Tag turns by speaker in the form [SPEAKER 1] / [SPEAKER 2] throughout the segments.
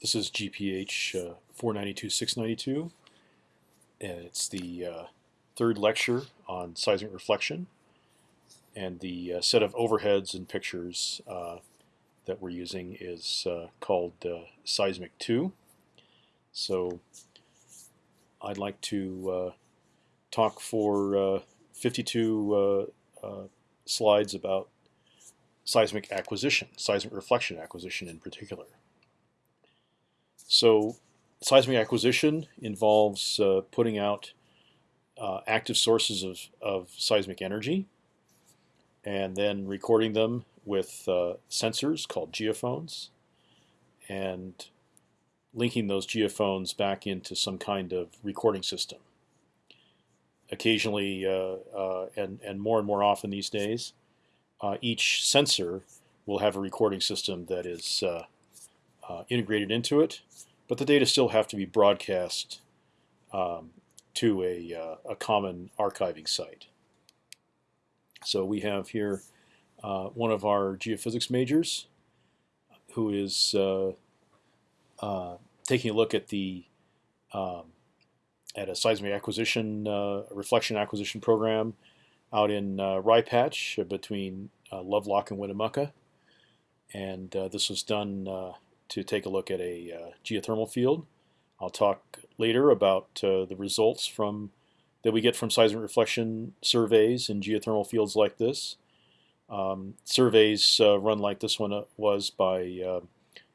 [SPEAKER 1] This is GPH uh, 492-692, and it's the uh, third lecture on seismic reflection. And the uh, set of overheads and pictures uh, that we're using is uh, called uh, Seismic 2. So I'd like to talk for 52 slides about seismic acquisition, seismic reflection acquisition in particular. So seismic acquisition involves uh, putting out uh, active sources of, of seismic energy and then recording them with uh, sensors called geophones and linking those geophones back into some kind of recording system. Occasionally, uh, uh, and, and more and more often these days, uh, each sensor will have a recording system that is uh, integrated into it, but the data still have to be broadcast um, to a, uh, a common archiving site. So we have here uh, one of our geophysics majors who is uh, uh, taking a look at the um, at a seismic acquisition uh, reflection acquisition program out in Rye Patch between Lovelock and Winnemucca, and this was done to take a look at a uh, geothermal field. I'll talk later about uh, the results from that we get from seismic reflection surveys in geothermal fields like this. Um, surveys uh, run like this one uh, was by uh,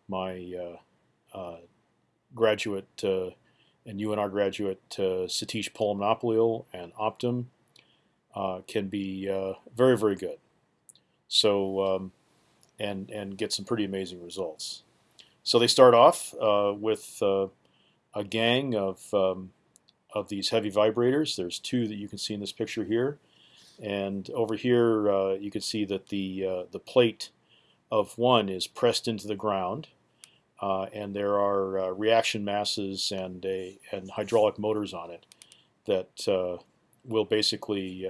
[SPEAKER 1] my uh, graduate and UNR graduate Satish Pullammanappallil and Optim can be very, very good. So, um, and, and get some pretty amazing results. So they start off uh, with uh, a gang of um, of these heavy vibrators. There's two that you can see in this picture here, and over here uh, you can see that the uh, the plate of one is pressed into the ground, uh, and there are uh, reaction masses and a and hydraulic motors on it that will basically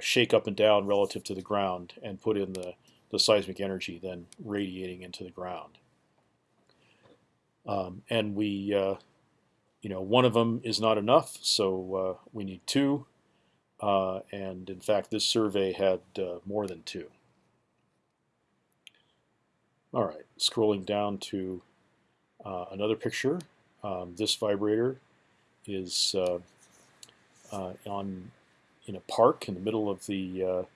[SPEAKER 1] shake up and down relative to the ground and put in the the seismic energy then radiating into the ground. Um, and we, uh, you know, one of them is not enough, so uh, we need two. Uh, and in fact, this survey had uh, more than two. All right, scrolling down to uh, another picture. Um, this vibrator is uh, on in a park in the middle of the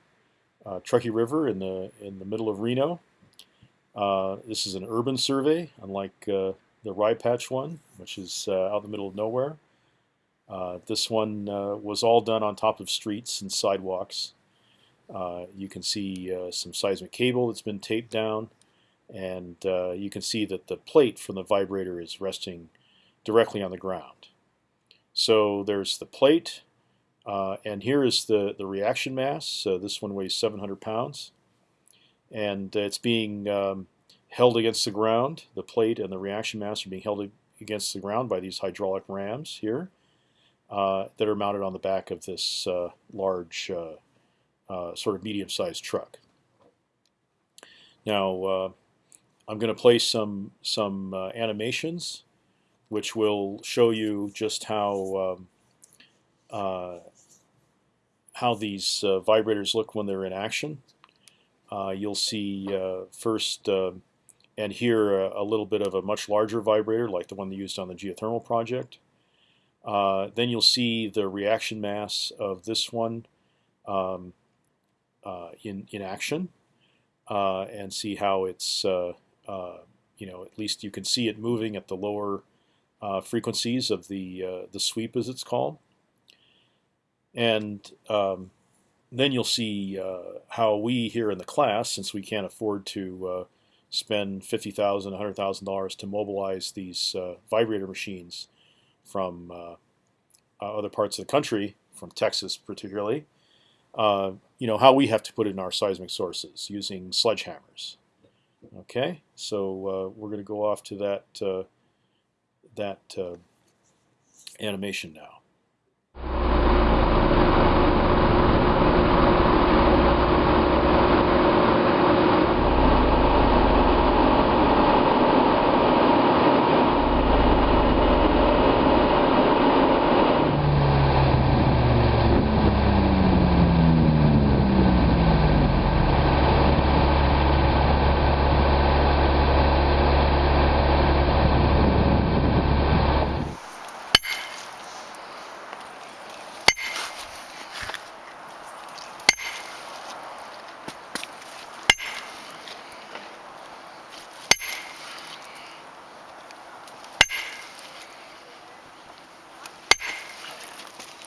[SPEAKER 1] Truckee River in the in the middle of Reno. this is an urban survey, unlike the Rye Patch one, which is uh, out in the middle of nowhere. Uh, this one uh, was all done on top of streets and sidewalks. Uh, you can see uh, some seismic cable that's been taped down, and uh, you can see that the plate from the vibrator is resting directly on the ground. So there's the plate, and here is the, the reaction mass. So this one weighs 700 pounds, and it's being um, held against the ground. The plate and the reaction mass are being held against the ground by these hydraulic rams here uh, that are mounted on the back of this uh, large, uh, uh sort of medium-sized truck. Now, uh, I'm going to play some some uh, animations, which will show you just how um, how these vibrators look when they're in action. you'll see first and here a, a, little bit of a much larger vibrator like the one they used on the geothermal project. Uh, then you'll see the reaction mass of this one um, uh, in, in action uh, and see how it's, uh, uh, you know, at least you can see it moving at the lower uh, frequencies of the, the sweep as it's called. And um, then you'll see how we here in the class, since we can't afford to spend fifty thousand, a hundred thousand dollars to mobilize these uh, vibrator machines from uh, uh, other parts of the country, from Texas particularly. Uh, you know how we have to put in our seismic sources using sledgehammers. Okay, so uh, we're going to go off to that uh, that animation now.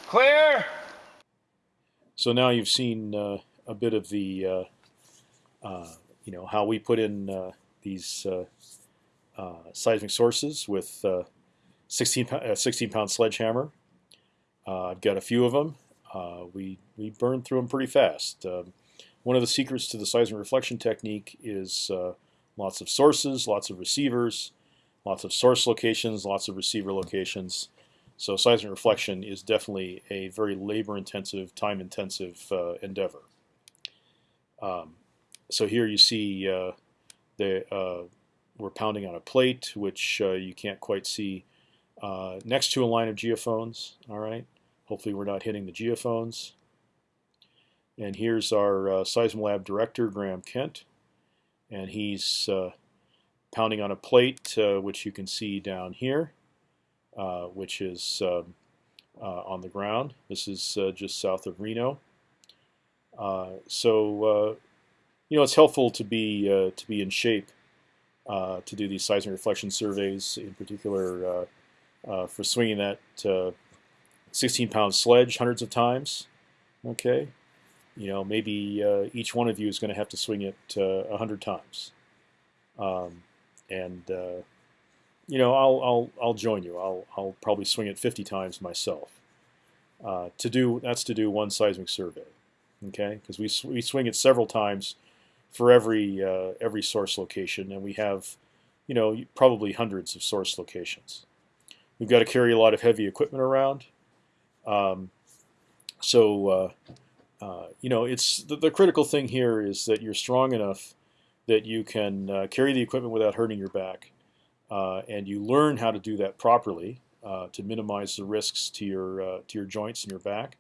[SPEAKER 2] Clear.
[SPEAKER 1] So now you've seen uh, a bit of the, uh, uh, you know, how we put in uh, these uh, seismic sources with 16 pound, 16 pound sledgehammer. I've got a few of them. we we burn through them pretty fast. Um, one of the secrets to the seismic reflection technique is lots of sources, lots of receivers, lots of source locations, lots of receiver locations. So seismic reflection is definitely a very labor-intensive, time-intensive uh, endeavor. Um, so here you see uh, the, uh, we're pounding on a plate, which uh, you can't quite see uh, next to a line of geophones. All right. Hopefully we're not hitting the geophones. And here's our uh, Seismolab director, Graham Kent, and he's pounding on a plate, which you can see down here. Uh, which is um, uh, on the ground. This is uh, just south of Reno. so you know it's helpful to be to be in shape to do these seismic reflection surveys, in particular for swinging that 16 pound sledge hundreds of times. Okay, you know maybe uh, each one of you is going to have to swing it uh, a hundred times, um, and uh, you know, I'll I'll I'll join you. I'll I'll probably swing it 50 times myself. Uh, to do that's to do one seismic survey, okay? Because we we swing it several times for every uh, every source location, and we have, you know, probably hundreds of source locations. We've got to carry a lot of heavy equipment around, um, so uh, uh you know, it's the, the, critical thing here is that you're strong enough that you can uh, carry the equipment without hurting your back uh, and you learn how to do that properly uh, to minimize the risks to your uh, to your joints and your back,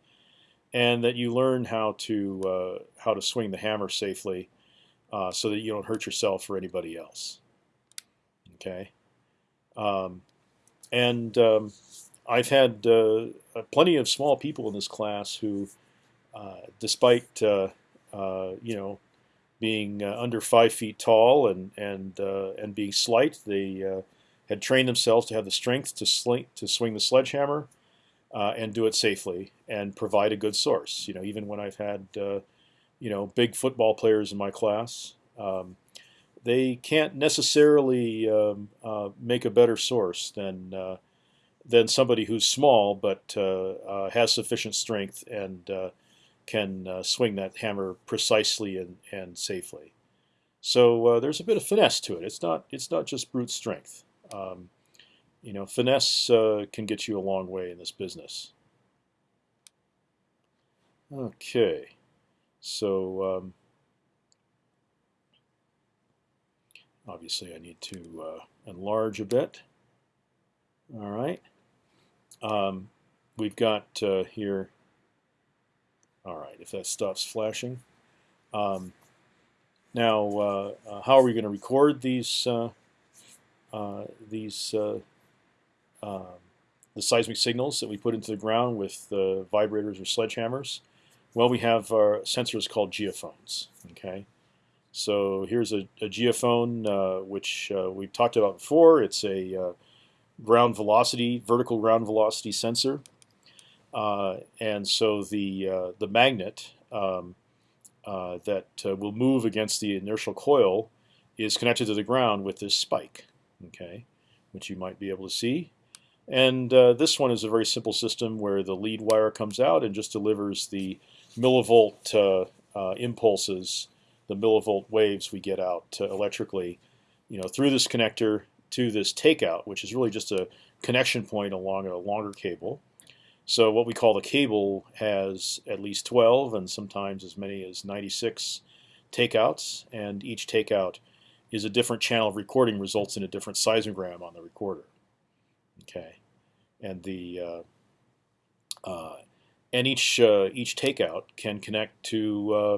[SPEAKER 1] and that you learn how to uh, how to swing the hammer safely, uh, so that you don't hurt yourself or anybody else. Okay, um, and um, I've had plenty of small people in this class who, despite you know being uh, under five feet tall and and uh, and being slight. They uh, had trained themselves to have the strength to sling, to swing the sledgehammer uh, and do it safely and provide a good source. You know, even when I've had uh, you know big football players in my class. Um, they can't necessarily um, uh, make a better source than than somebody who's small but has sufficient strength and can uh, swing that hammer precisely and, and safely. So uh, there's a bit of finesse to it. It's not it's not just brute strength. Um, you know, finesse uh, can get you a long way in this business. Okay, so um, obviously I need to uh, enlarge a bit. All right, um, we've got uh, here all right, if that stops flashing. Um, now, uh, uh, how are we going to record these uh, uh these uh, um, the seismic signals that we put into the ground with the vibrators or sledgehammers? Well, we have our sensors called geophones. Okay, so here's a, a geophone which we've talked about before. It's a ground velocity, vertical ground velocity sensor. Uh, and so the uh, the magnet um, uh, that will move against the inertial coil is connected to the ground with this spike, okay, which you might be able to see. And uh, this one is a very simple system where the lead wire comes out and just delivers the millivolt uh, uh, impulses, the millivolt waves we get out electrically, you know, through this connector to this takeout, which is really just a connection point along a longer cable. So what we call the cable has at least 12 and sometimes as many as 96 takeouts, and each takeout is a different channel of recording results in a different seismogram on the recorder. Okay, and the uh, uh, and each uh, each takeout can connect to uh,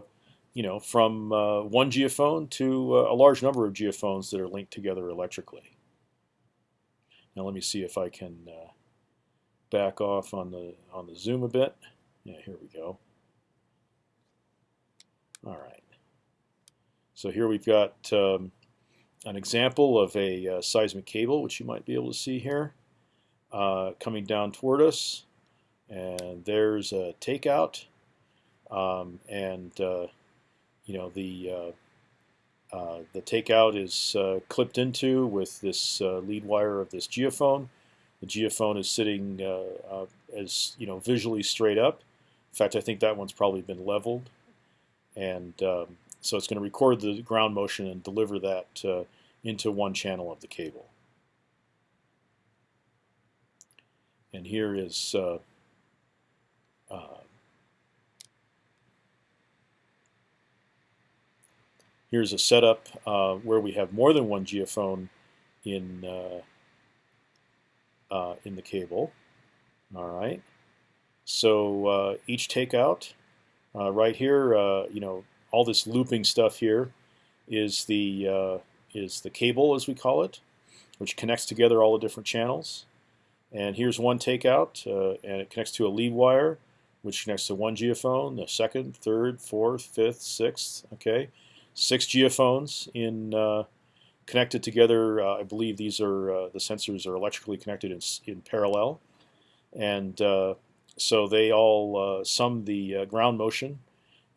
[SPEAKER 1] you know from uh, one geophone to uh, a large number of geophones that are linked together electrically. Now let me see if I can back off on the on the zoom a bit. Yeah, here we go. All right. So here we've got um, an example of a uh, seismic cable, which you might be able to see here, uh, coming down toward us. and there's a takeout, um, and uh, you know the uh, uh, the takeout is uh, clipped into with this lead wire of this geophone. The geophone is sitting uh, as you know visually straight up. In fact, I think that one's probably been leveled, and um, so it's going to record the ground motion and deliver that into one channel of the cable. And here is uh, uh, here's a setup uh, where we have more than one geophone in uh, uh, in the cable. All right. So uh, each takeout right here, you know, all this looping stuff here is the is the cable as we call it, which connects together all the different channels. And here's one takeout, uh, and it connects to a lead wire, which connects to one geophone, the second, third, fourth, fifth, sixth. Okay, six geophones in uh, connected together. Uh, I believe these are uh, the sensors are electrically connected in, in parallel, and uh, so they all sum the ground motion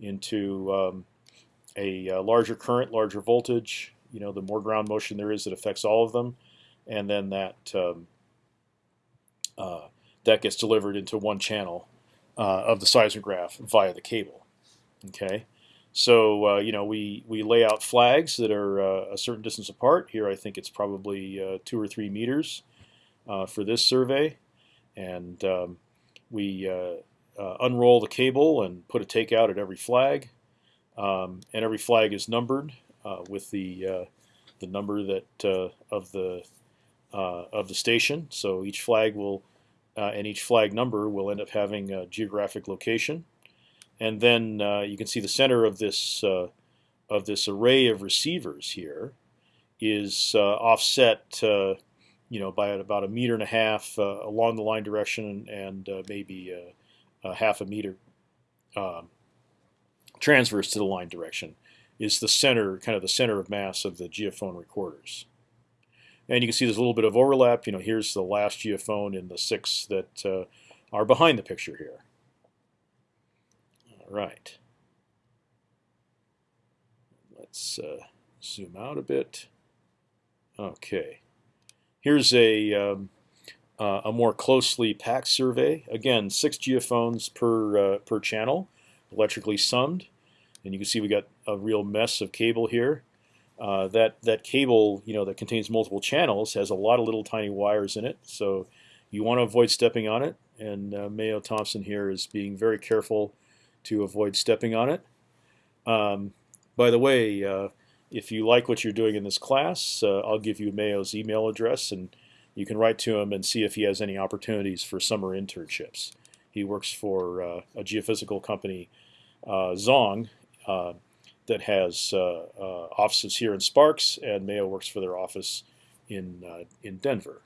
[SPEAKER 1] into um, a larger current, larger voltage. You know, the more ground motion there is, it affects all of them, and then that. Um, uh, that gets delivered into one channel uh, of the seismograph via the cable. Okay, so uh, you know we we lay out flags that are uh, a certain distance apart. Here I think it's probably uh, two or three meters uh, for this survey, and um, we unroll the cable and put a takeout at every flag, um, and every flag is numbered with the the number that of the uh, of the station. So each flag will, uh, and each flag number will end up having a geographic location. And then uh, you can see the center of this uh, of this array of receivers here is uh, offset, you know, by about a meter and a half along the line direction and maybe a half a meter um, transverse to the line direction is the center, kind of the center of mass of the geophone recorders. And you can see there's a little bit of overlap. You know, here's the last geophone in the six that uh, are behind the picture here. Right. Let's uh, zoom out a bit. Okay. Here's a, um, uh, a more closely packed survey. Again, six geophones per, uh, per channel, electrically summed. And you can see we got a real mess of cable here. Uh, that that cable, you know, that contains multiple channels has a lot of little tiny wires in it. So you want to avoid stepping on it. And uh, Mayo Thompson here is being very careful to avoid stepping on it. Um, by the way, uh, if you like what you're doing in this class, uh, I'll give you Mayo's email address, and you can write to him and see if he has any opportunities for summer internships. He works for uh, a geophysical company, Zonge that has uh, uh, offices here in Sparks, and Mayo works for their office in uh, in Denver.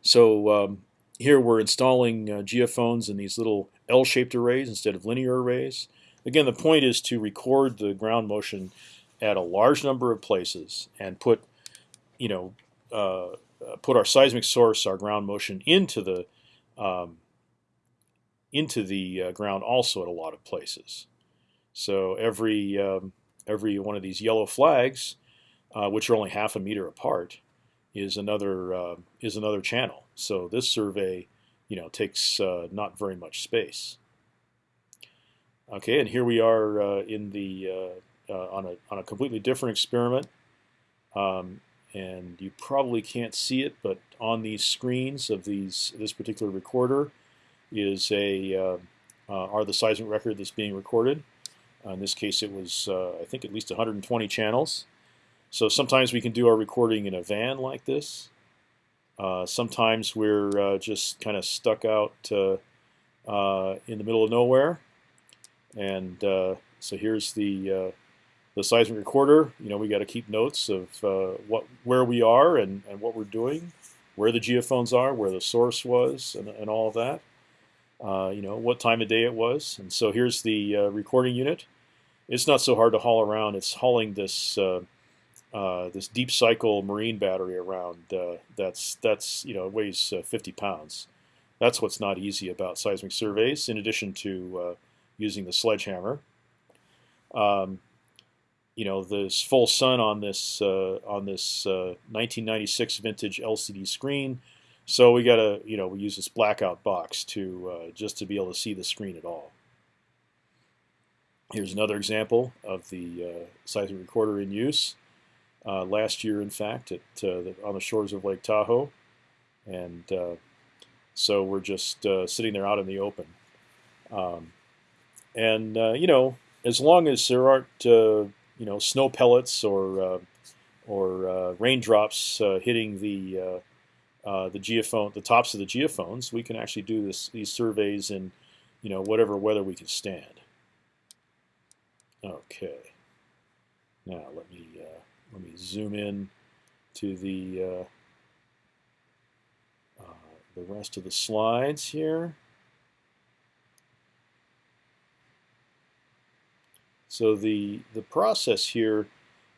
[SPEAKER 1] So um, here we're installing geophones in these little L-shaped arrays instead of linear arrays. Again, the point is to record the ground motion at a large number of places and put, you know, uh, put our seismic source, our ground motion into the um, into the uh, ground also at a lot of places. So every um, every one of these yellow flags, uh, which are only half a meter apart, is another uh, is another channel. So this survey, you know, takes uh, not very much space. Okay, and here we are uh, in the uh, uh, on a on a completely different experiment. Um, and you probably can't see it, but on these screens of these this particular recorder is a are the seismic record that's being recorded. Uh, in this case, it was, uh, I think, at least 120 channels. So sometimes we can do our recording in a van like this. Uh, sometimes we're uh, just kind of stuck out uh, uh, in the middle of nowhere. And so here's the the seismic recorder. You know, we got to keep notes of what where we are and, and what we're doing, where the geophones are, where the source was, and, and all of that. You know, what time of day it was. And so here's the recording unit. It's not so hard to haul around. It's hauling this uh, uh this deep cycle marine battery around. Uh, that's that's you know weighs 50 pounds. That's what's not easy about seismic surveys. In addition to uh, using the sledgehammer, um, you know, this full sun on this uh, on this 1996 uh, vintage LCD screen. So we got to, you know, we use this blackout box to uh, just to be able to see the screen at all. Here's another example of the uh, seismic recorder in use uh, last year, in fact, at uh, the, on the shores of Lake Tahoe, and uh, so we're just uh, sitting there out in the open. Um, and you know, as long as there aren't you know snow pellets or or raindrops hitting the the geophone, the tops of the geophones, we can actually do this these surveys in you know whatever weather we can stand. Okay. Now let me let me zoom in to the uh, uh, the rest of the slides here. So the the process here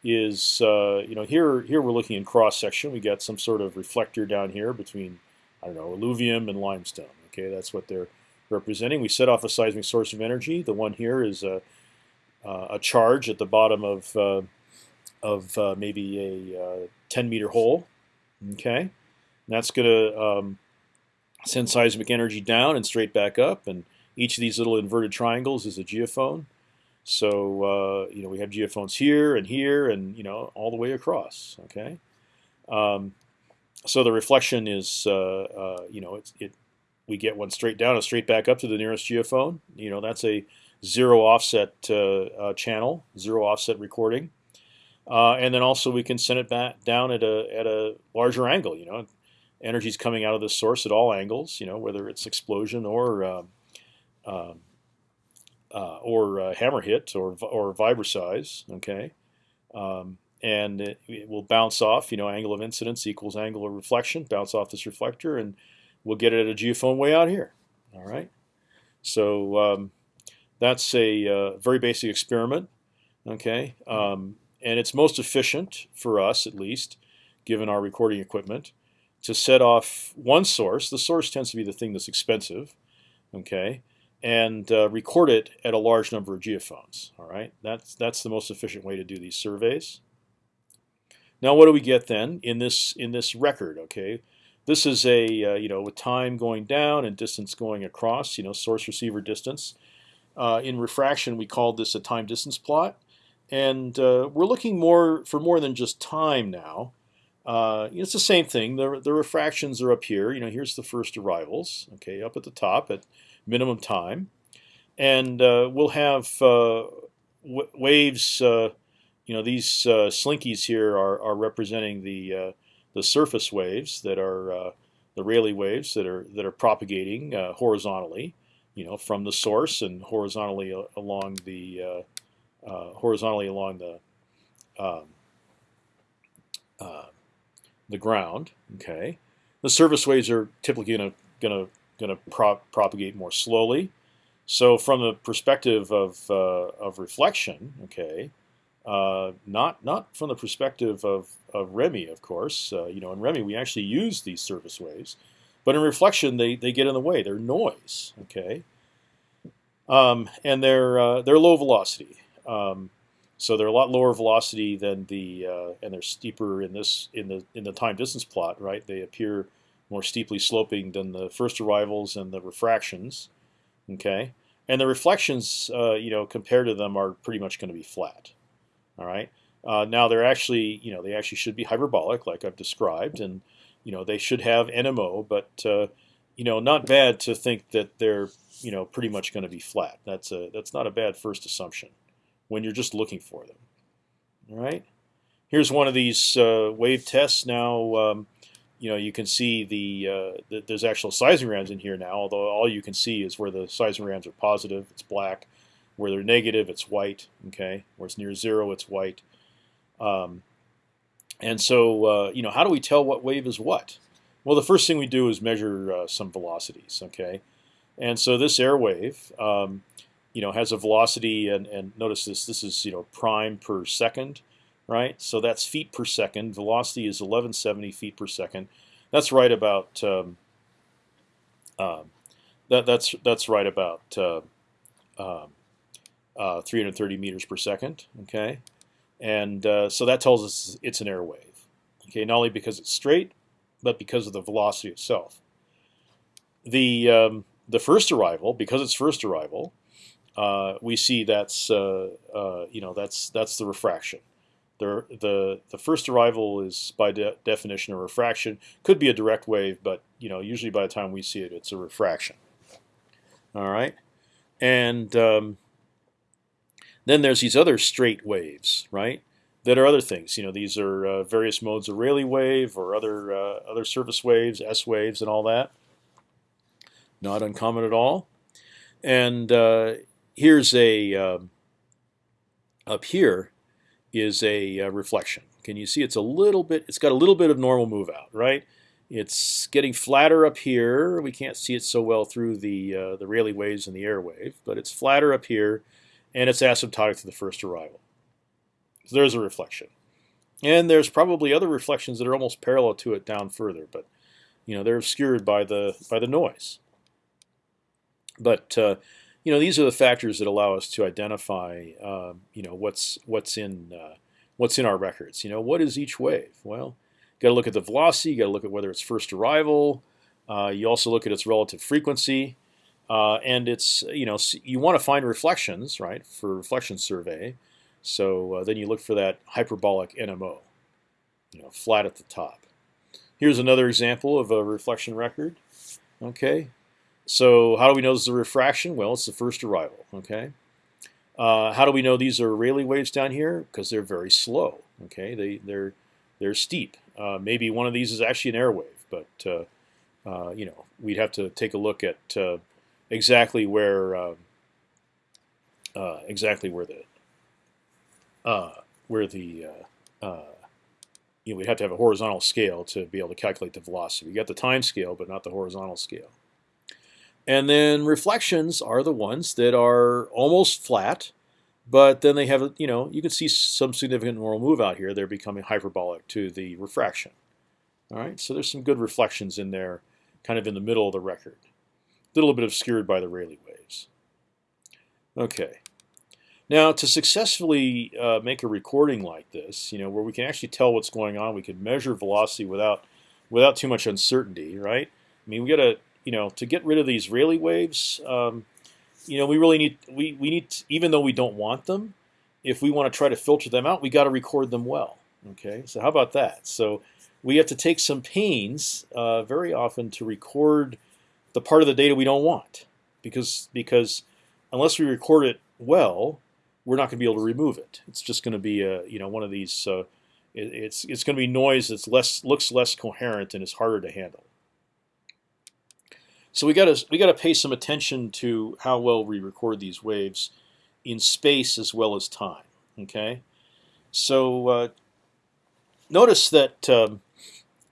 [SPEAKER 1] is uh, you know here here we're looking in cross section. We got some sort of reflector down here between I don't know alluvium and limestone. Okay, that's what they're representing. We set off a seismic source of energy. The one here is a uh, a charge at the bottom of uh, of uh, maybe a 10 meter hole. Okay, and that's going to um, send seismic energy down and straight back up. And each of these little inverted triangles is a geophone. So uh, you know we have geophones here and here and you know all the way across. Okay, um, so the reflection is uh, uh, you know it's, it we get one straight down and straight back up to the nearest geophone. You know that's a zero offset uh, uh, channel, zero offset recording, uh, and then also we can send it back down at a at a larger angle. You know, energy is coming out of the source at all angles. You know, whether it's explosion or um, uh, or uh, hammer hit or or vibroseis. Okay, um, and it, it, will bounce off. You know, angle of incidence equals angle of reflection. Bounce off this reflector, and we'll get it at a geophone way out here. All right. So um, that's a uh, very basic experiment, okay? Um, and it's most efficient for us, at least, given our recording equipment, to set off one source. The source tends to be the thing that's expensive, okay? And uh, record it at a large number of geophones. All right, that's that's the most efficient way to do these surveys. Now, what do we get then in this in this record? Okay, this is a uh, you know with time going down and distance going across. You know, source receiver distance. Uh, in refraction, we called this a time distance plot, and uh, we're looking more for more than just time now. Uh, it's the same thing. The, the refractions are up here. You know, here's the first arrivals. Okay, up at the top at minimum time, and uh, we'll have uh, waves. Uh, you know, these slinkies here are, are representing the the surface waves that are the Rayleigh waves that are that are propagating horizontally you know, from the source and horizontally along the uh, horizontally along the um, uh, the ground. Okay, the surface waves are typically going to going to going to prop, propagate more slowly. So from the perspective of uh, of reflection, okay, uh, not not from the perspective of of ReMi, of course. Uh, you know, in ReMi we actually use these surface waves but in reflection, they, they get in the way. They're noise, okay? Um, and they're uh, they're low velocity. Um, so they're a lot lower velocity than the uh, and they're steeper in this in the in the time distance plot, right? They appear more steeply sloping than the first arrivals and the refractions. Okay, and the reflections, uh, you know, compared to them, are pretty much going to be flat. All right. Uh, now they're actually, you know, they actually should be hyperbolic, like I've described, and you know they should have NMO, but uh, you know not bad to think that they're you know pretty much going to be flat. That's a that's not a bad first assumption when you're just looking for them. All right. Here's one of these uh, wave tests. Now um, you know you can see the, uh, the, there's actual seismograms in here now. Although all you can see is where the seismograms are positive, it's black. Where they're negative, it's white. Okay. Where it's near zero, it's white. Um, and so, uh, you know, how do we tell what wave is what? Well, the first thing we do is measure uh, some velocities. Okay, and so this air wave, um, you know, has a velocity, and, and notice this. This is you know prime per second, right? So that's feet per second. Velocity is 1170 feet per second. That's right about um, Um, that that's that's right about uh, um, uh, 330 meters per second. Okay, and uh, so that tells us it's an air wave. Okay, not only because it's straight, but because of the velocity itself. The um, the first arrival, because it's first arrival, uh, we see that's uh, uh, you know that's that's the refraction. The, the the first arrival is by de definition a refraction. Could be a direct wave, but you know usually by the time we see it, it's a refraction. All right, and um, then there's these other straight waves, right? That are other things. You know, these are uh, various modes of Rayleigh wave or other uh, other surface waves, S waves, and all that. Not uncommon at all. And uh, here's a um, up here is a uh, reflection. Can you see it's a little bit? It's got a little bit of normal move out, right? It's getting flatter up here. We can't see it so well through the uh, the Rayleigh waves and the air wave, but it's flatter up here, and it's asymptotic to the first arrival. So there's a reflection, and there's probably other reflections that are almost parallel to it down further, but you know they're obscured by the by the noise. But uh, you know these are the factors that allow us to identify uh, you know what's what's in uh, what's in our records. You know what is each wave? Well, got to look at the velocity. You got to look at whether it's first arrival. Uh, you also look at its relative frequency, uh, and it's you know you want to find reflections right for reflection survey. So uh, then you look for that hyperbolic NMO, you know, flat at the top. Here's another example of a reflection record. Okay, so how do we know this is a refraction? Well, it's the first arrival. Okay. Uh, how do we know these are Rayleigh waves down here? Because they're very slow. Okay, they they're they're steep. Uh, maybe one of these is actually an air wave, but uh, uh you know we'd have to take a look at uh, exactly where um, uh, exactly where the where the you know, we'd have to have a horizontal scale to be able to calculate the velocity. We got the time scale, but not the horizontal scale. And then reflections are the ones that are almost flat, but then they have, you know, you can see some significant normal move out here. They're becoming hyperbolic to the refraction. All right, so there's some good reflections in there, kind of in the middle of the record. A little bit obscured by the Rayleigh waves. Okay. Now, to successfully uh, make a recording like this, you know, where we can actually tell what's going on, we can measure velocity without without too much uncertainty, right? I mean, we got to you know, to get rid of these Rayleigh waves, um, you know, we really need we we need to, even though we don't want them, if we want to try to filter them out, we got to record them well. Okay, so how about that? So we have to take some pains uh, very often to record the part of the data we don't want, because because unless we record it well, we're not going to be able to remove it. It's just going to be a you know one of these. Uh, it, it's it's going to be noise that's less looks less coherent and is harder to handle. So we got to we got to pay some attention to how well we record these waves in space as well as time. Okay, so uh, notice that um,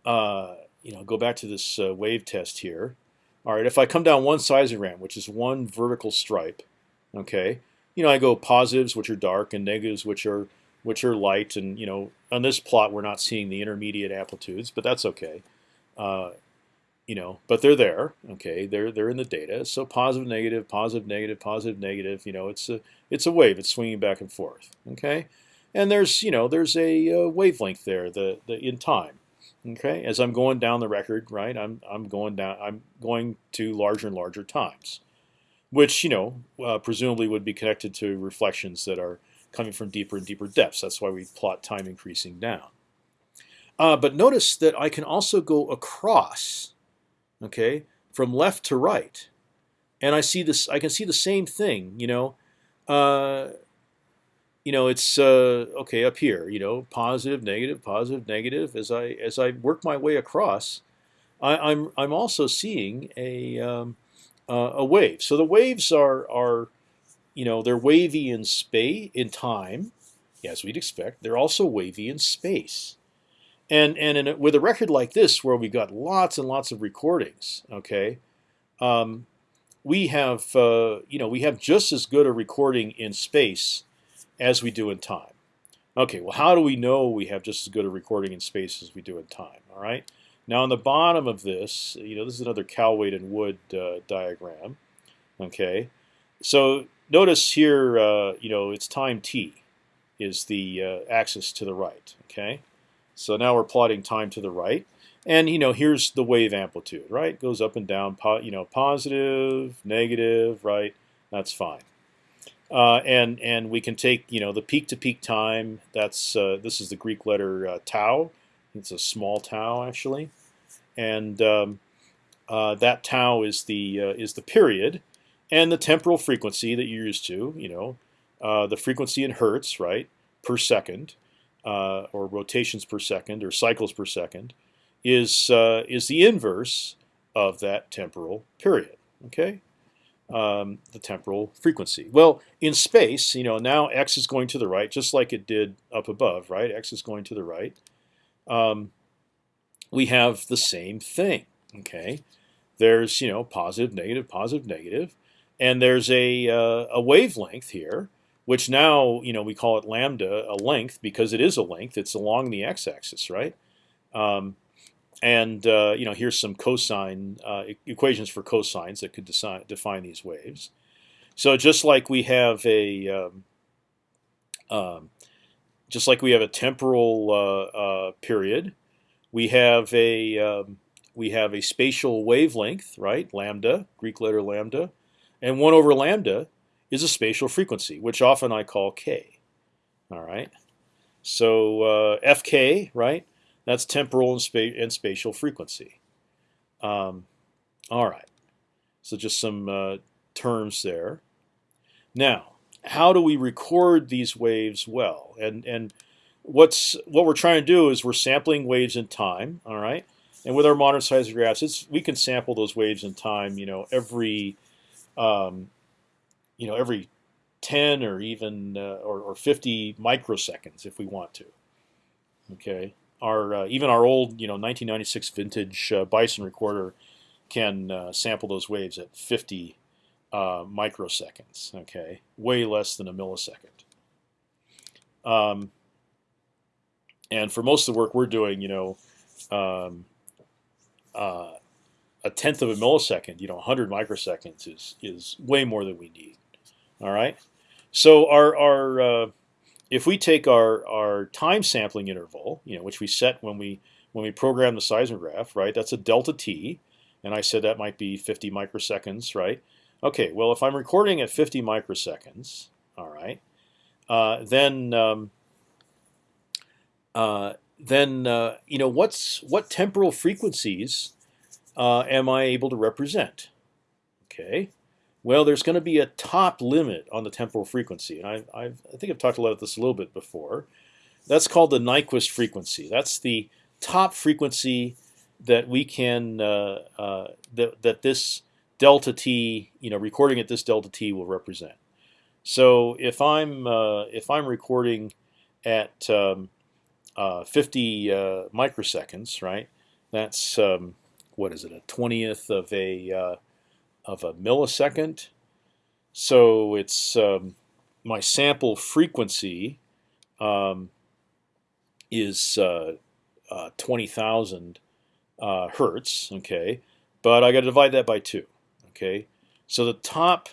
[SPEAKER 1] uh, you know go back to this uh, wave test here. All right, if I come down one seismogram, which is one vertical stripe, okay, you know I go positives, which are dark, and negatives, which are which are light, and you know on this plot we're not seeing the intermediate amplitudes, but that's okay. You know, but they're there. Okay, they're they're in the data. So positive, negative, positive, negative, positive, negative. You know, it's a it's a wave. It's swinging back and forth. Okay, and there's you know there's a, uh, wavelength there the the in time. Okay, as I'm going down the record, right, I'm I'm going down. I'm going to larger and larger times, which you know uh, presumably would be connected to reflections that are coming from deeper and deeper depths. That's why we plot time increasing down. Uh, but notice that I can also go across okay, from left to right, and I see this. I can see the same thing. You know, uh, you know, it's uh, okay up here. You know, positive, negative, positive, negative. As I as I work my way across, I, am I'm, I'm also seeing a um, uh, a wave. So the waves are are you know they're wavy in space in time, as we'd expect. They're also wavy in space. And and a, with a record like this, where we've got lots and lots of recordings, okay, um, we have uh, you know we have just as good a recording in space as we do in time. Okay, well, how do we know we have just as good a recording in space as we do in time? All right. Now on the bottom of this, you know, this is another Cal weight and Wood uh, diagram. Okay, so notice here, uh, you know, it's time t is the uh, axis to the right. Okay, so now we're plotting time to the right, and you know, here's the wave amplitude. Right, goes up and down. you know, positive, negative. Right, that's fine. Uh, and and we can take you know the peak to peak time. That's uh, this is the Greek letter uh, tau. It's a small tau actually, and um, uh, that tau is the uh, is the period, and the temporal frequency that you're used to. You know, uh, the frequency in hertz, right, per second, or rotations per second, or cycles per second, is is the inverse of that temporal period. Okay um, the temporal frequency. Well, in space, you know, now x is going to the right, just like it did up above, right? X is going to the right. Um, we have the same thing. Okay, there's you know positive, negative, positive, negative, and there's a uh, a wavelength here, which now you know we call it lambda, a length because it is a length. It's along the x-axis, right? Um, and uh, you know, here's some cosine uh, equations for cosines that could define these waves. So just like we have a um, um, just like we have a temporal uh, uh period, we have a um, we have a spatial wavelength, right? Lambda, Greek letter lambda, and one over lambda is a spatial frequency, which often I call k. All right. So uh, fk, right? That's temporal and, spa and spatial frequency. Um, all right. So just some uh, terms there. Now, how do we record these waves well? And and what's what we're trying to do is we're sampling waves in time. All right. And with our modern seismographs, it's we can sample those waves in time. You know, every um, you know every 10 or even uh, or, or 50 microseconds if we want to. Okay our uh, even our old you know 1996 vintage uh, Bison recorder can uh, sample those waves at 50 uh, microseconds. Okay, way less than a millisecond. Um, and for most of the work we're doing, you know, um, uh, a tenth of a millisecond, you know, 100 microseconds is is way more than we need. All right, so our our uh, if we take our our time sampling interval, you know, which we set when we when we program the seismograph, right? That's a delta t, and I said that might be 50 microseconds, right? Okay, well, if I'm recording at 50 microseconds, all right, uh, then um, uh, then uh, you know what's what temporal frequencies uh, am I able to represent? Okay, well, there's going to be a top limit on the temporal frequency, and I, I've, I think I've talked about this a little bit before. That's called the Nyquist frequency. That's the top frequency that we can uh, uh, that that this delta t, you know, recording at this delta t will represent. So if I'm uh, if I'm recording at um, uh, 50 uh, microseconds, right? That's um, what is it? A twentieth of a uh, of a millisecond. So it's um, my sample frequency um, is uh, uh, 20,000 uh, hertz, okay, but I got to divide that by two, okay. So the top,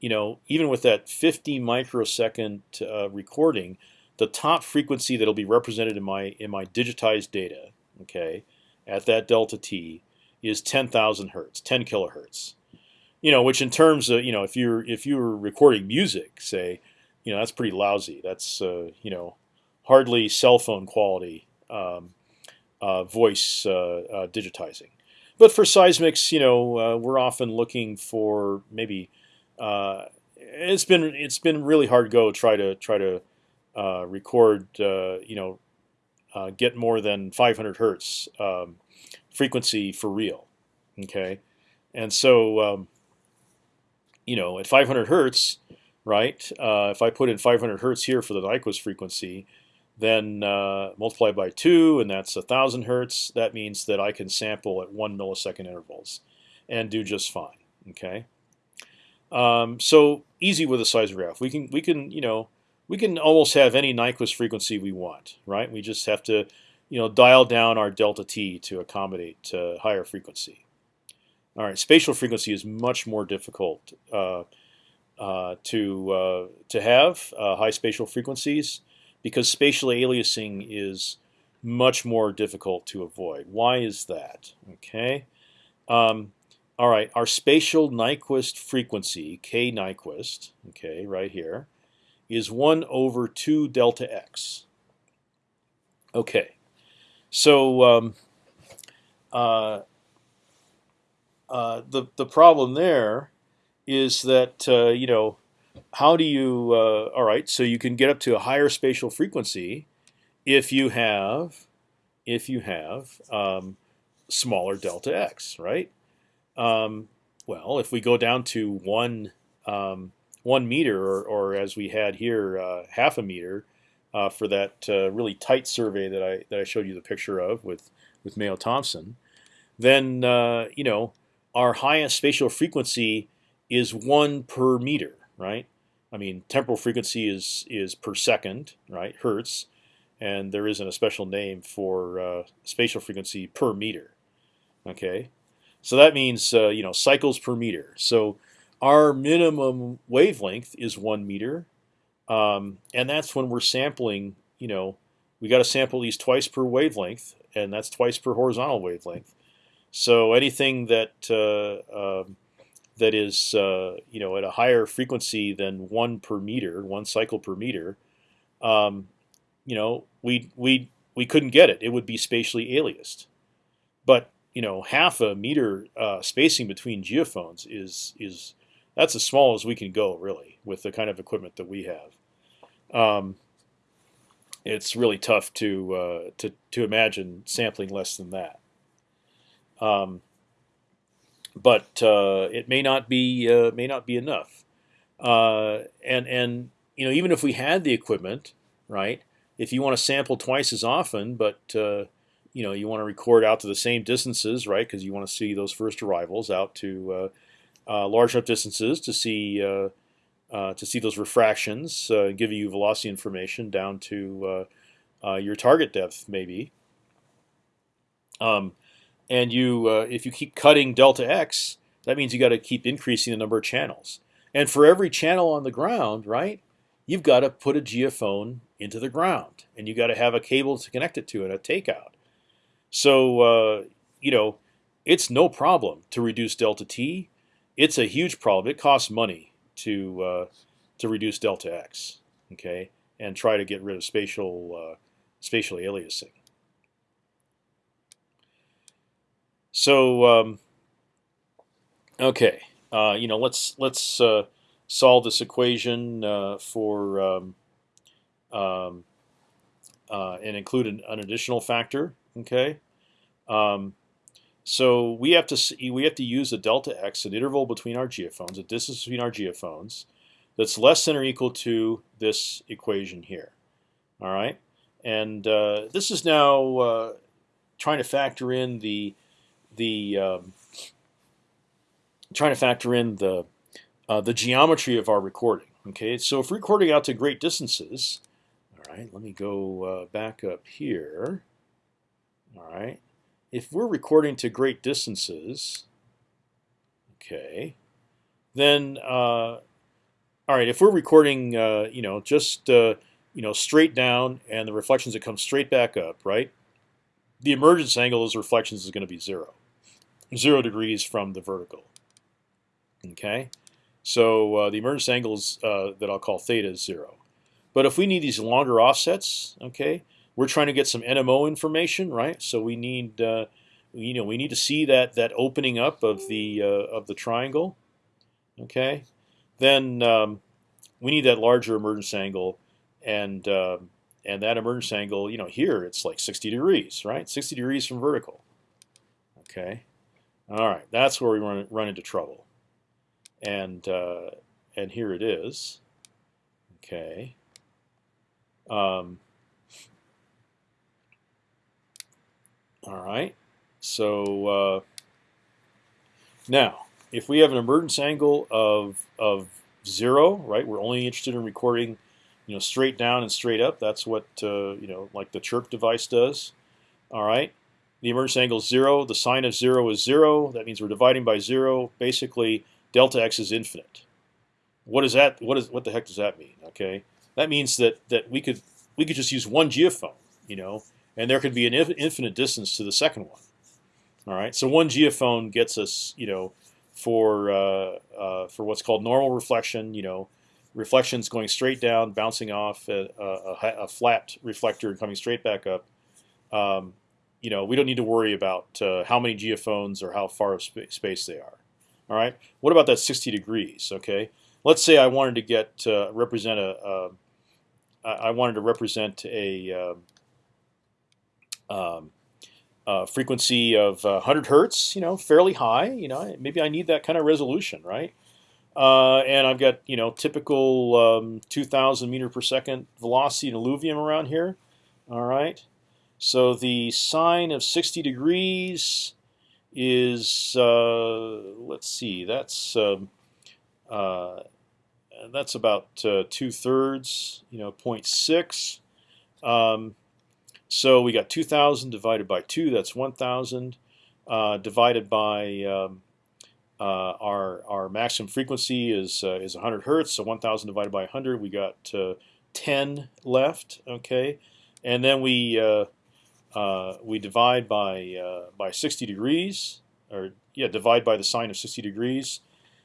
[SPEAKER 1] you know, even with that 50 microsecond uh, recording, the top frequency that'll be represented in my in my digitized data, okay, at that delta t is 10,000 hertz, 10 kilohertz you know, which in terms of you know, if you're if you're recording music, say, you know, that's pretty lousy. That's uh, you know, hardly cell phone quality um, uh, voice uh, uh digitizing. But for seismics, you know, uh, we're often looking for maybe. Uh, it's been it's been really hard go try to try to record you know get more than 500 hertz um, frequency for real. Okay, and so um, you know, at 500 hertz, right? Uh, if I put in 500 hertz here for the Nyquist frequency, then uh, multiply by two, and that's a thousand hertz. That means that I can sample at one millisecond intervals, and do just fine. Okay. Um, so easy with a seismograph. We can we can you know we can almost have any Nyquist frequency we want, right? We just have to you know, dial down our delta t to accommodate uh, higher frequency. All right, spatial frequency is much more difficult uh, uh, to uh, to have uh, high spatial frequencies because spatial aliasing is much more difficult to avoid. Why is that? Okay. Um, all right, our spatial Nyquist frequency, k Nyquist, okay, right here, is one over two delta x. Okay, so um, uh, the the problem there is that uh, you know how do you uh, all right? So you can get up to a higher spatial frequency if you have if you have um, smaller delta x, right? Um, well, if we go down to one um, one meter, or, or, as we had here, uh, half a meter, uh, for that uh, really tight survey that I that I showed you the picture of with with Mayo Thompson, then you know our highest spatial frequency is one per meter, right? I mean, temporal frequency is is per second, right? Hertz, and there isn't a special name for uh, spatial frequency per meter. Okay, so that means uh, you know cycles per meter. So our minimum wavelength is one meter, um, and that's when we're sampling. You know, we got to sample these twice per wavelength, and that's twice per horizontal wavelength. So anything that uh, um, that is uh, you know at a higher frequency than one per meter, one cycle per meter, um, you know, we we we couldn't get it. It would be spatially aliased. But you know, half a meter uh, spacing between geophones is is that's as small as we can go, really, with the kind of equipment that we have. Um, it's really tough to uh, to to imagine sampling less than that. Um, but uh, it may not be uh, may not be enough. Uh, and and you know even if we had the equipment, right? if you want to sample twice as often, but uh, you know you want to record out to the same distances, right? Because you want to see those first arrivals out to uh, uh, large enough distances to see to see those refractions, give you velocity information down to your target depth, maybe. Um, and you, if you keep cutting delta x, that means you got to keep increasing the number of channels. And for every channel on the ground, right, you've got to put a geophone into the ground, and you got to have a cable to connect it to and a takeout. So uh, you know, it's no problem to reduce delta t. It's a huge problem. It costs money to uh, to reduce delta x. Okay, and try to get rid of spatial uh, spatial aliasing. So um, okay, uh, you know, let's let's uh, solve this equation uh, for um, um, uh, and include an, an, additional factor. Okay, um, so we have to see, we have to use a delta x, an interval between our geophones, a distance between our geophones, that's less than or equal to this equation here. All right, and uh, this is now uh, trying to factor in the the um, trying to factor in the uh, the geometry of our recording. Okay, so if we're recording out to great distances, all right, let me go uh, back up here. All right, if we're recording to great distances, okay, then uh, all right, if we're recording, uh, you know, just uh, you know straight down and the reflections that come straight back up, right? The emergence angle of those reflections is going to be zero, zero degrees from the vertical. Okay. So uh, the emergence angles uh, that I'll call theta is zero. But if we need these longer offsets, okay, we're trying to get some NMO information, right? So we need, uh, you know, we need to see that that opening up of the uh, of the triangle, okay. Then um, we need that larger emergence angle, and um, and that emergence angle, you know, here it's like 60 degrees, right? 60 degrees from vertical. Okay. All right, that's where we run run into trouble and uh, and here it is. Okay. Um, all right. So uh, now, if we have an emergence angle of of zero, right? We're only interested in recording, you know, straight down and straight up. That's what uh, you know, like the chirp device does. All right. The emergence angle is zero. The sine of zero is zero. That means we're dividing by zero. Basically, delta x is infinite. What is that? What is what the heck does that mean? Okay, that means that that we could we could just use one geophone, you know, and there could be an infinite distance to the second one. All right, so one geophone gets us, you know, for uh, uh, for what's called normal reflection, you know, reflections going straight down, bouncing off a, a, a flat reflector and coming straight back up. Um, you know, we don't need to worry about uh, how many geophones or how far of sp space they are. All right. What about that 60 degrees? Okay. Let's say I wanted to get uh, represent a. I wanted to represent a um, um uh, frequency of 100 hertz. You know, fairly high. You know, maybe I need that kind of resolution, right? Uh, and I've got you know typical um, 2,000 meter per second velocity in alluvium around here. All right. So the sine of 60 degrees is uh, let's see, that's um, uh, that's about uh, two thirds, you know, 0.6. Um, so we got 2,000 divided by two, that's 1,000 uh, divided by um, uh, our our maximum frequency is uh, is 100 hertz. So 1,000 divided by 100, we got 10 left. Okay, and then we uh, we divide by uh, by 60 degrees, or yeah, divide by the sine of 60 degrees.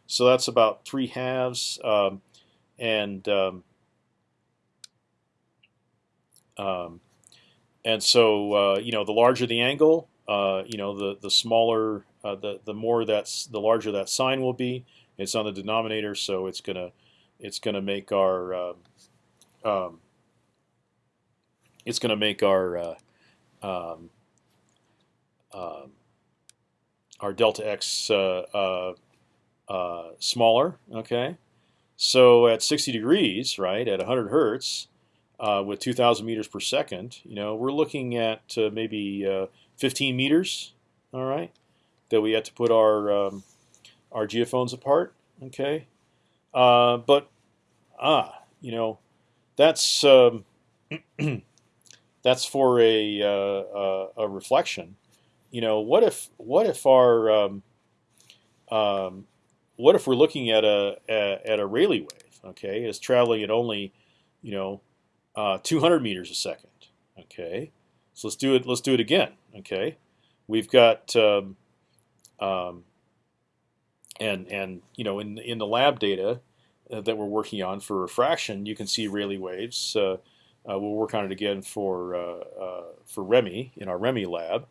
[SPEAKER 1] So that's about three halves, um, and um, um, and so uh, you know the larger the angle, uh, you know the the smaller uh, the the more that's the larger that sine will be. It's on the denominator, so it's gonna it's gonna make our um, um it's gonna make our uh, um, um, our delta x uh, uh, uh, smaller. Okay, so at 60 degrees, right, at 100 hertz, uh, with 2,000 meters per second, you know, we're looking at uh, maybe uh, 15 meters. All right, that we had to put our um, our geophones apart. Okay, but ah, you know, that's um, that's for a, uh, a reflection. You know, what if what if our um, um, what if we're looking at a, at a Rayleigh wave? Okay, it's traveling at only you know uh, 200 meters a second. Okay, so let's do it. Let's do it again. Okay, we've got um, um, and and you know in in the lab data uh, that we're working on for refraction, you can see Rayleigh waves. Uh, uh, we'll work on it again for uh, uh, for ReMi in our ReMi lab,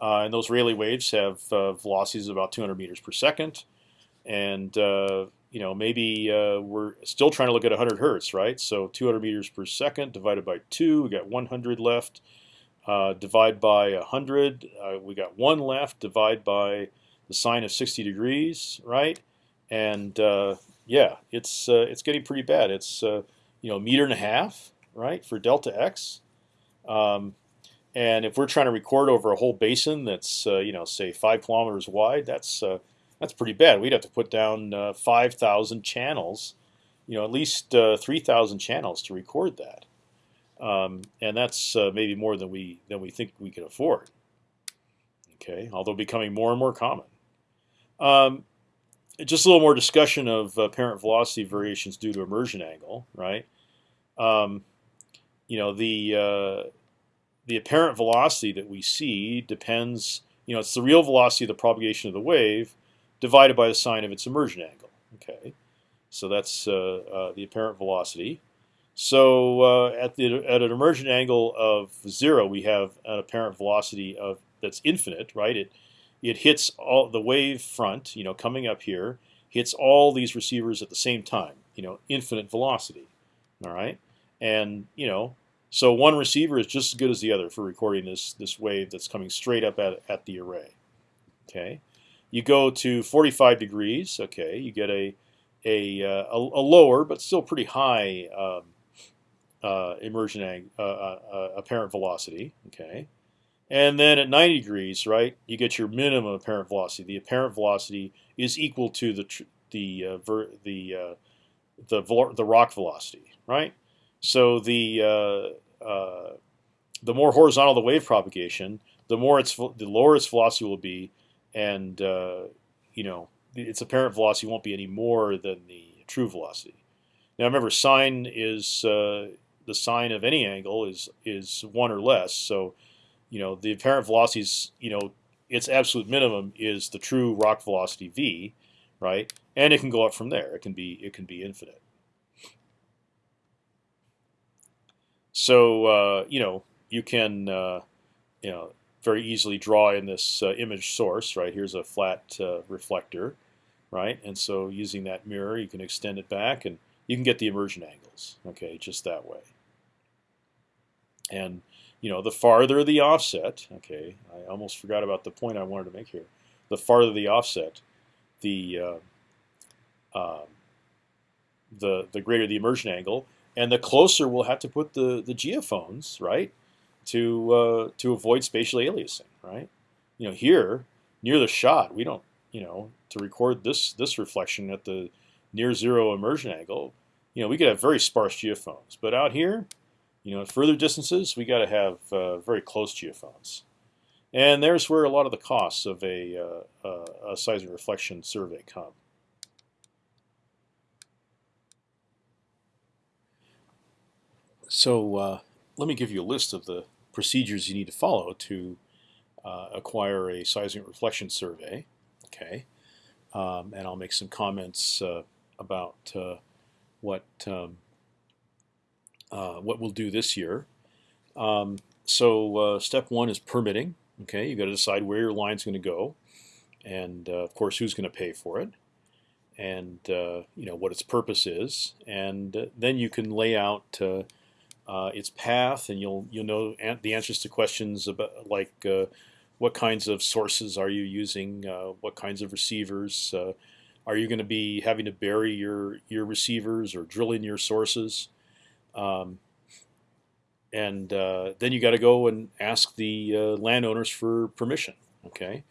[SPEAKER 1] uh, and those Rayleigh waves have uh, velocities of about 200 meters per second, and uh, you know maybe we're still trying to look at 100 hertz, right? So 200 meters per second divided by two, we got 100 left. divide by 100, we got one left. Divide by the sine of 60 degrees, right? And yeah, it's it's getting pretty bad. It's you know a meter and a half right, for delta x. Um, and if we're trying to record over a whole basin that's uh, you know say five kilometers wide, that's uh, that's pretty bad. We'd have to put down uh, five thousand channels, you know, at least uh, three thousand channels to record that, um, and that's uh, maybe more than we than we think we can afford. Okay, although becoming more and more common. Um, just a little more discussion of apparent velocity variations due to immersion angle, right? Um, you know the uh, the apparent velocity that we see depends. You know, it's the real velocity of the propagation of the wave divided by the sine of its immersion angle. Okay, so that's uh, uh, the apparent velocity. So uh, at the at an immersion angle of zero, we have an apparent velocity of that's infinite, right? It it hits all the wave front, you know, coming up here, hits all these receivers at the same time, you know, infinite velocity. All right and you know, so one receiver is just as good as the other for recording this this wave that's coming straight up at at the array. Okay, you go to 45 degrees. Okay, you get a a uh, a, a, lower but still pretty high um, uh, immersion uh, uh, uh, apparent velocity. Okay, and then at 90 degrees, right, you get your minimum apparent velocity. The apparent velocity is equal to the the uh, the the the rock velocity, right? So the uh, uh, the more horizontal the wave propagation, the more its the lower its velocity will be, and uh, you know its apparent velocity won't be any more than the true velocity. Now remember, sine is uh, the sine of any angle is is one or less. So, you know, the apparent velocity is you know its absolute minimum is the true rock velocity v, right? And it can go up from there. It can be it can be infinite. So uh, you know you can uh, you know very easily draw in this uh, image source, right? Here's a flat uh, reflector, right? And so using that mirror, you can extend it back and you can get the immersion angles, okay, just that way. And you know, the farther the offset, okay, I almost forgot about the point I wanted to make here. The farther the offset, the uh, uh, the the greater the immersion angle, and the closer we'll have to put the the geophones, right, to uh, to avoid spatial aliasing, right? You know, here near the shot, we don't, you know, to record this this reflection at the near zero immersion angle, you know, we could have very sparse geophones. But out here, you know, at further distances, we got to have uh, very close geophones. And there's where a lot of the costs of a, uh, uh a seismic reflection survey come. So uh, let me give you a list of the procedures you need to follow to uh, acquire a seismic reflection survey. Okay, um, and I'll make some comments uh, about uh, what um, uh, what we'll do this year. Um, so uh, step one is permitting. Okay, you got to decide where your line's going to go, and of course who's going to pay for it, and you know what its purpose is, and then you can lay out its path, and you'll you'll know an the answers to questions about like what kinds of sources are you using, what kinds of receivers are you going to be having to bury your your receivers or drilling your sources? Um, and uh, then you got to go and ask the uh, landowners for permission. Okay,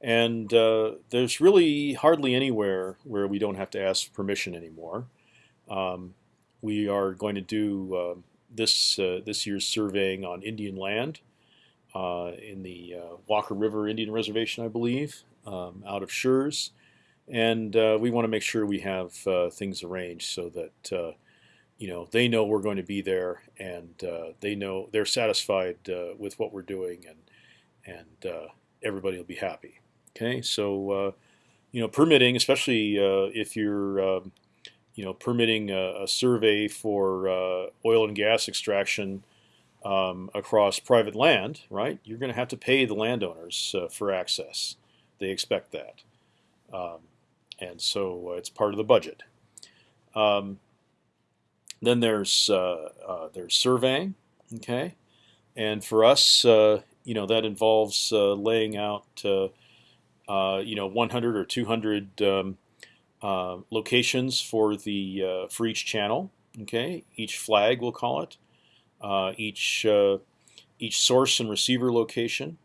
[SPEAKER 1] and uh, there's really hardly anywhere where we don't have to ask permission anymore. Um, we are going to do uh, this uh, this year's surveying on Indian land uh, in the Walker River Indian Reservation, I believe, um, out of Schurz and uh, we want to make sure we have uh, things arranged so that uh, you know they know we're going to be there and uh, they know they're satisfied uh, with what we're doing and and uh, everybody will be happy. Okay, so you know permitting, especially if you're um, you know permitting a, a survey for oil and gas extraction. Um, across private land, right? You're going to have to pay the landowners for access. They expect that. Um, and so uh, it's part of the budget. Um, then there's uh, uh, there's surveying, okay, and for us, you know, that involves laying out, you know, 100 or 200 um, uh, locations for the uh, for each channel. Okay, each flag we'll call it. Uh, each each source and receiver location.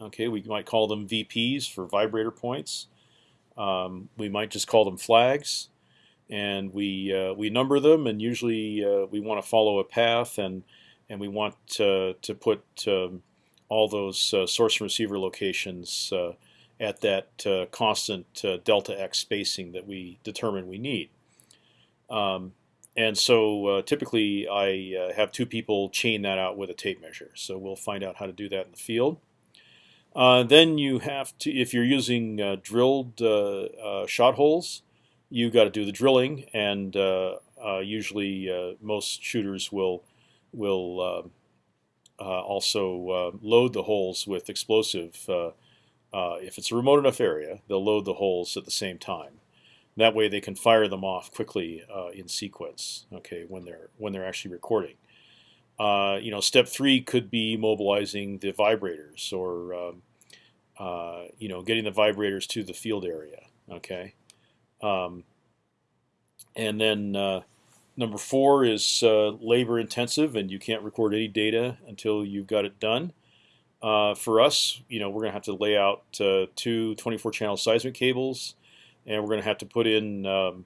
[SPEAKER 1] Okay, we might call them VPs for vibrator points. Um, we might just call them flags, and we uh, we number them, and usually uh, we want to follow a path, and and we want to put um, all those uh, source and receiver locations uh, at that uh, constant uh, delta x spacing that we determine we need. Um, and so typically I have two people chain that out with a tape measure. So we'll find out how to do that in the field. Uh, then you have to, if you're using uh, drilled uh, uh shot holes, you got to do the drilling, and uh, uh, usually most shooters will will also load the holes with explosive. If it's a remote enough area, they'll load the holes at the same time. That way, they can fire them off quickly in sequence. Okay, when they're when they're actually recording. Uh, you know, step three could be mobilizing the vibrators or um, uh, you know getting the vibrators to the field area. Okay, um, and then uh, number four is uh, labor intensive, and you can't record any data until you've got it done. Uh, for us, you know, we're going to have to lay out two 24 channel seismic cables, and we're going to have to put in um,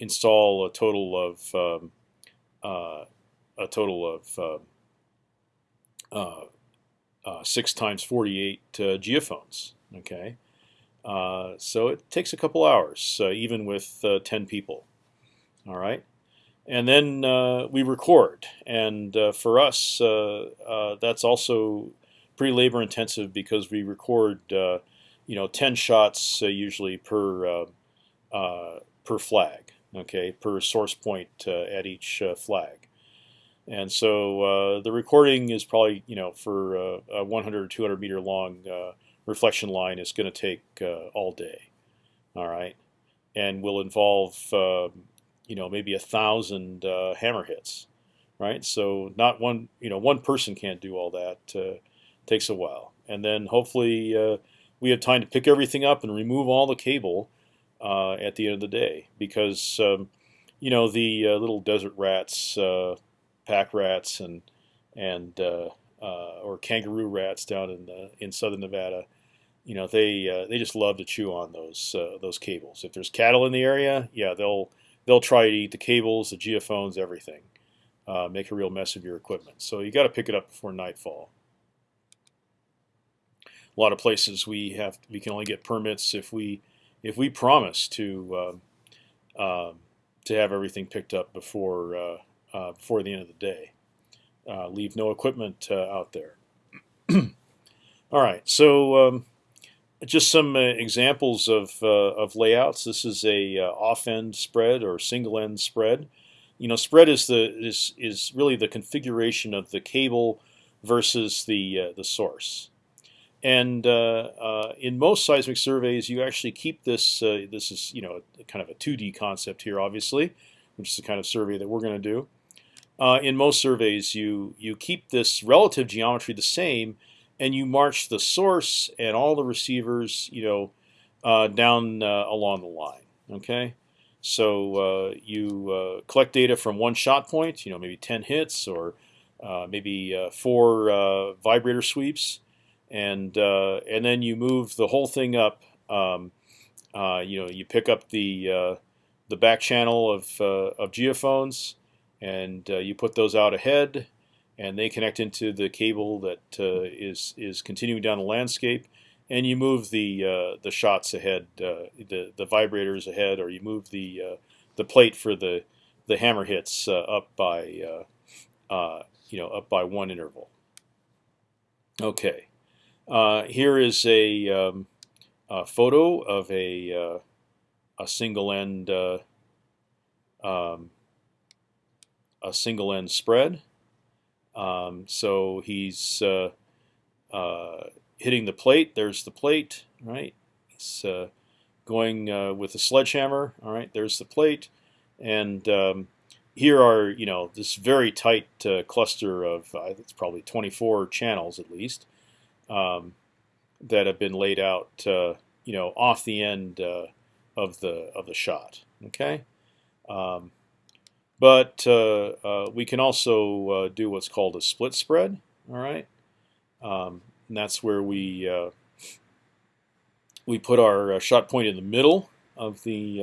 [SPEAKER 1] install a total of um, a total of uh, uh, uh, six times 48 uh, geophones. Okay, uh, so it takes a couple hours, uh, even with 10 people. All right, and then we record, and for us, that's also pretty labor intensive because we record, you know, 10 shots usually per per flag. Okay, per source point at each flag. And so uh, the recording is probably, you know, for uh, a 100 or 200 meter long uh, reflection line is going to take uh, all day. All right, and will involve, um, you know, maybe a thousand uh, hammer hits. Right, so not one, you know, one person can't do all that. Uh, takes a while, and then hopefully we have time to pick everything up and remove all the cable at the end of the day because. Um, you know the little desert rats pack rats and and uh, uh, or kangaroo rats down in the, in southern Nevada. You know they uh, they just love to chew on those uh, those cables. If there's cattle in the area, yeah, they'll they'll try to eat the cables, the geophones, everything. Uh, make a real mess of your equipment. So you got to pick it up before nightfall. A lot of places we have we can only get permits if we if we promise to um, um to have everything picked up before uh, uh, before the end of the day. Uh, leave no equipment uh, out there. All right, so um, just some uh, examples of, uh, of layouts. This is a off-end spread or single-end spread. You know, spread is the is is really the configuration of the cable versus the the source. And uh, uh, in most seismic surveys, you actually keep this. Uh, this is you know kind of a 2D concept here, obviously, which is the kind of survey that we're going to do uh, in most surveys, you you keep this relative geometry the same, and you march the source and all the receivers, you know, uh, down uh, along the line. Okay, so you collect data from one shot point, you know, maybe ten hits or maybe four vibrator sweeps, and and then you move the whole thing up. Um, you know, you pick up the the back channel of of geophones and uh, you put those out ahead, and they connect into the cable that uh, is is continuing down the landscape, and you move the uh, the shots ahead, uh, the the vibrators ahead, or you move the uh, the plate for the the hammer hits uh, up by you know up by one interval. Okay, here is a, um, a, photo of a a single end. Um, a single end spread. Um, so he's uh, uh, hitting the plate. There's the plate, right? He's uh, going uh, with a sledgehammer. All right, there's the plate, and um, here are you know this very tight uh, cluster of it's probably 24 channels at least um, that have been laid out uh, you know off the end of the of the shot. Okay. Um, but uh, uh, we can also uh, do what's called a split spread. All right, um, and that's where we we put our shot point in the middle of the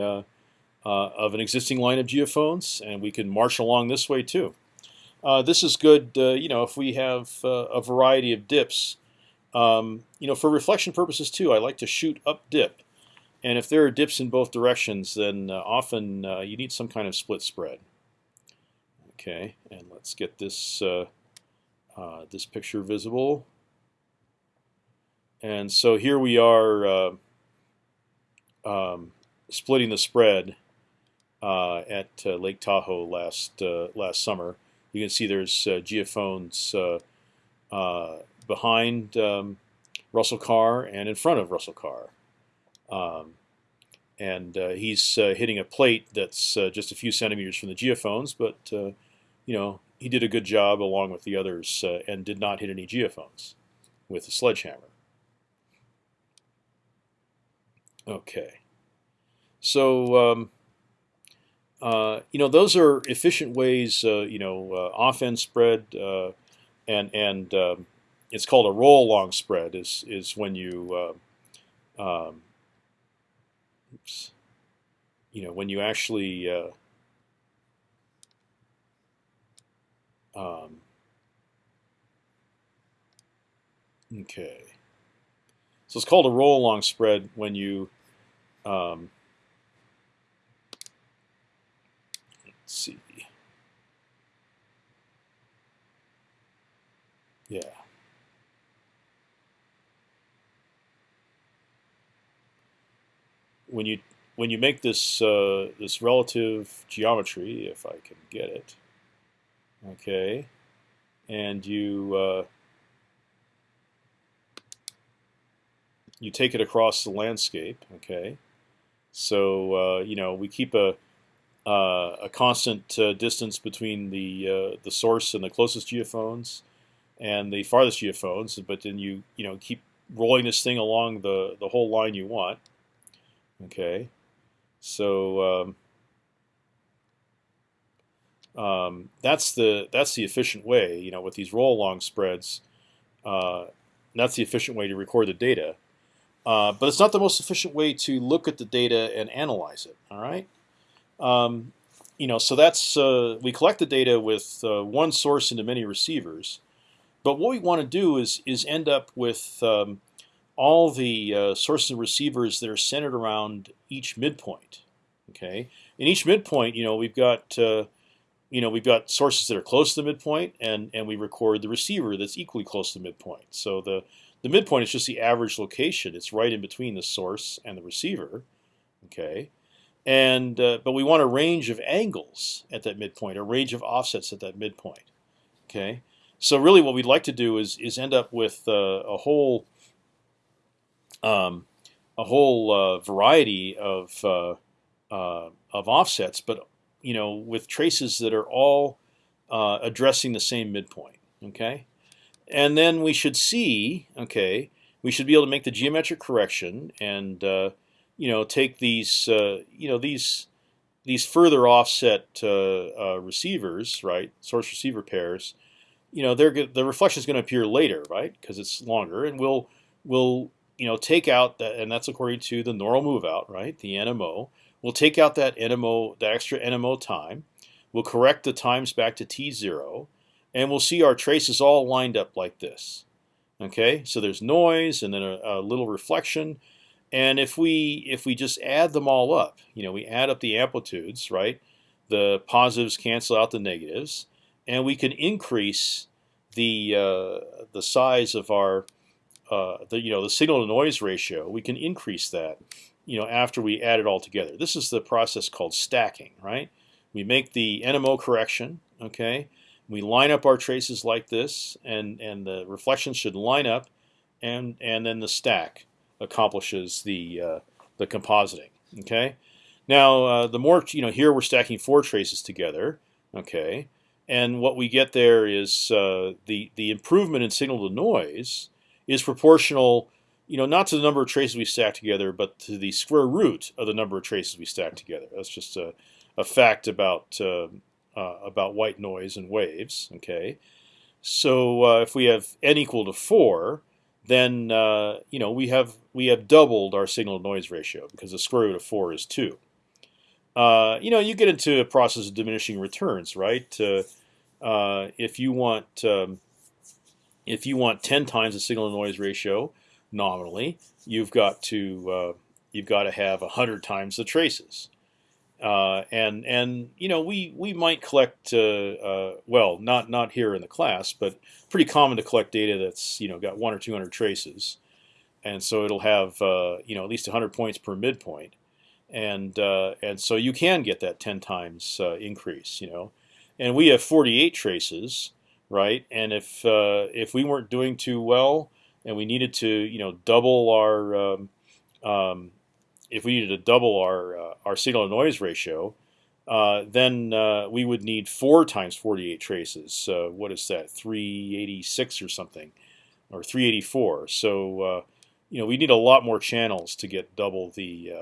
[SPEAKER 1] uh, of an existing line of geophones, and we can march along this way too. Uh, this is good, uh, you know, if we have a variety of dips. Um, you know, for reflection purposes too, I like to shoot up dip, and if there are dips in both directions, then often you need some kind of split spread. Okay, and let's get this uh, uh, this picture visible. And so here we are uh, um, splitting the spread uh, at uh, Lake Tahoe last uh, last summer. You can see there's geophones behind um, Russell Carr and in front of Russell Carr. Um, and uh, he's uh, hitting a plate that's uh, just a few centimeters from the geophones, but you know, he did a good job along with the others uh, and did not hit any geophones with the sledgehammer. Okay, so um, uh, you know those are efficient ways. Uh, you know, uh, off-end spread uh, and and um, it's called a roll along spread. Is is when you uh, um, oops, you know when you actually um, Okay. So it's called a roll along spread when you um, let's see. Yeah. When you when you make this uh, this relative geometry, if I can get it, okay, and you uh, you take it across the landscape, okay. So uh, you know we keep a uh, a constant uh, distance between the uh, the source and the closest geophones and the farthest geophones, but then you you know keep rolling this thing along the the whole line you want. Okay, so um, um, that's the that's the efficient way. You know, with these roll along spreads, uh, that's the efficient way to record the data. Uh, but it's not the most efficient way to look at the data and analyze it. All right. Um, you know, so that's uh, we collect the data with uh, one source into many receivers, but what we want to do is is end up with um, all the uh, sources and receivers that are centered around each midpoint. Okay, in each midpoint, you know, we've got uh, you know we've got sources that are close to the midpoint, and and we record the receiver that's equally close to the midpoint. So the the midpoint is just the average location. It's right in between the source and the receiver. Okay, and uh, but we want a range of angles at that midpoint, a range of offsets at that midpoint. Okay, so really, what we'd like to do is is end up with uh, a whole um, a whole uh, variety of uh, uh, of offsets, but you know, with traces that are all uh, addressing the same midpoint. Okay, and then we should see. Okay, we should be able to make the geometric correction and uh, you know take these you know these these further offset receivers, right? Source receiver pairs you know, they're the reflection is going to appear later, right? Because it's longer, and we'll we'll you know take out that, and that's according to the normal move out, right? The NMO. We'll take out that NMO, that extra NMO time. We'll correct the times back to t zero, and we'll see our traces all lined up like this. Okay, so there's noise and then a, a little reflection, and if we if we just add them all up, you know, we add up the amplitudes, right? The positives cancel out the negatives and we can increase the uh, the size of our uh, the you know the signal to noise ratio. We can increase that you know after we add it all together. This is the process called stacking, right? We make the NMO correction, okay? We line up our traces like this, and and the reflections should line up, and and then the stack accomplishes the uh, the compositing, okay? Now uh, the more you know, here we're stacking four traces together, okay? and what we get there is uh, the the improvement in signal to noise is proportional, you know, not to the number of traces we stack together, but to the square root of the number of traces we stack together. That's just a, a fact about uh, uh, about white noise and waves. Okay, so uh, if we have n equal to four, then uh, you know we have we have doubled our signal to noise ratio because the square root of four is two. Uh, you know, you get into a process of diminishing returns, right? Uh, if you want um, if you want 10 times the signal to noise ratio nominally, you've got to uh, you've got to have 100 times the traces. Uh, and and you know we we might collect well not not here in the class, but pretty common to collect data that's you know got one or 200 traces, and so it'll have you know at least 100 points per midpoint and uh, and so you can get that 10 times uh, increase, you know. And we have 48 traces, right? And if uh, if we weren't doing too well, and we needed to, you know, double our um, um, if we needed to double our uh, our signal to noise ratio, uh, then uh, we would need four times 48 traces. what is that? 386 or something, or 384. So you know we need a lot more channels to get double the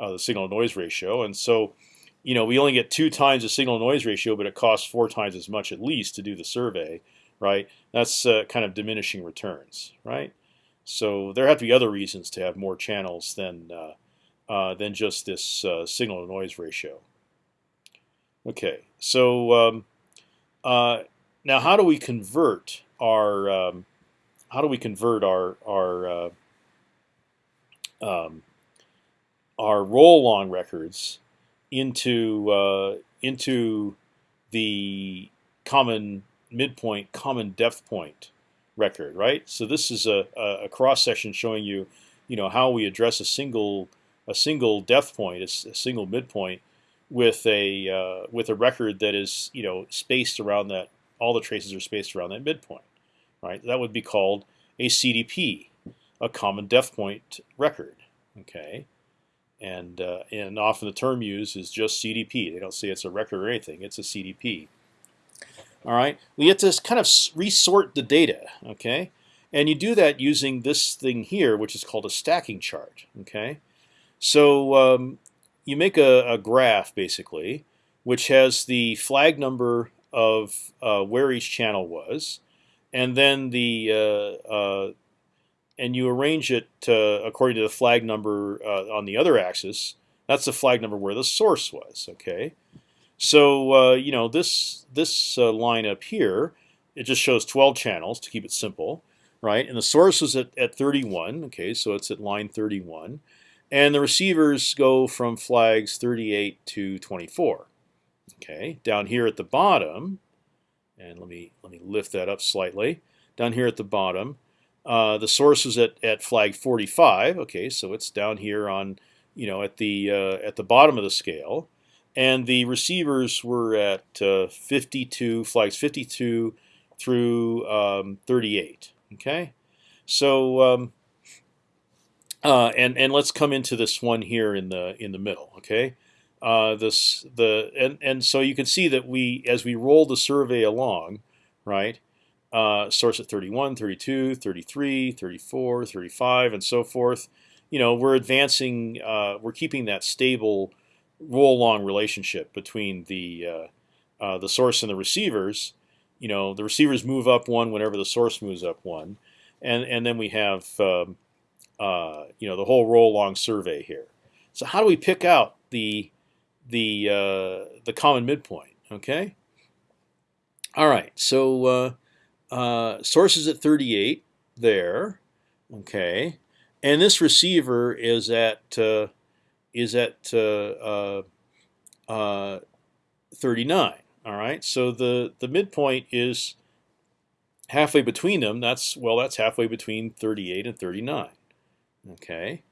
[SPEAKER 1] uh, the signal to noise ratio. And so, you know, we only get two times the signal noise ratio, but it costs four times as much at least to do the survey, right? That's uh, kind of diminishing returns, right? So there have to be other reasons to have more channels than uh, uh than just this uh, signal to noise ratio. Okay, so um, uh, now how do we convert our um, how do we convert our our uh, um, our roll long records into uh, into the common midpoint, common depth point record, right? So this is a, a, cross section showing you, you know, how we address a single a single depth point, a, a single midpoint, with a uh, with a record that is you know spaced around that. All the traces are spaced around that midpoint, right? That would be called a CDP, a common depth point record. Okay, and uh, and often the term used is just CDP. They don't say it's a record or anything. It's a CDP. All right, we have to kind of resort the data. Okay, and you do that using this thing here, which is called a stacking chart. Okay, so um, you make a, a, graph basically, which has the flag number of uh, where each channel was, and then the uh, uh, and you arrange it according to the flag number uh, on the other axis. That's the flag number where the source was. Okay, so uh, you know this this uh, line up here, it just shows 12 channels to keep it simple, right? And the source is at, at 31. Okay, so it's at line 31, and the receivers go from flags 38 to 24. Okay, down here at the bottom, and let me let me lift that up slightly. Down here at the bottom, uh, the source is at, at flag 45. Okay, so it's down here on, you know, at the uh, at the bottom of the scale, and the receivers were at uh, 52 flags 52 through um, 38. Okay, so um, uh, and and let's come into this one here in the in the middle. Okay, uh, this the and and so you can see that we as we roll the survey along, right uh, source at 31, 32, 33, 34, 35, and so forth. You know, we're advancing, uh, we're keeping that stable roll-along relationship between the uh, uh, the source and the receivers. You know, the receivers move up one whenever the source moves up one, and and then we have um, uh, you know the whole roll-along survey here. So how do we pick out the the uh, the common midpoint? Okay. All right. So uh, sources at 38 there, okay, and this receiver is at uh, is at uh, uh, uh 39. All right, so the the midpoint is halfway between them. That's well, that's halfway between 38 and 39. Okay,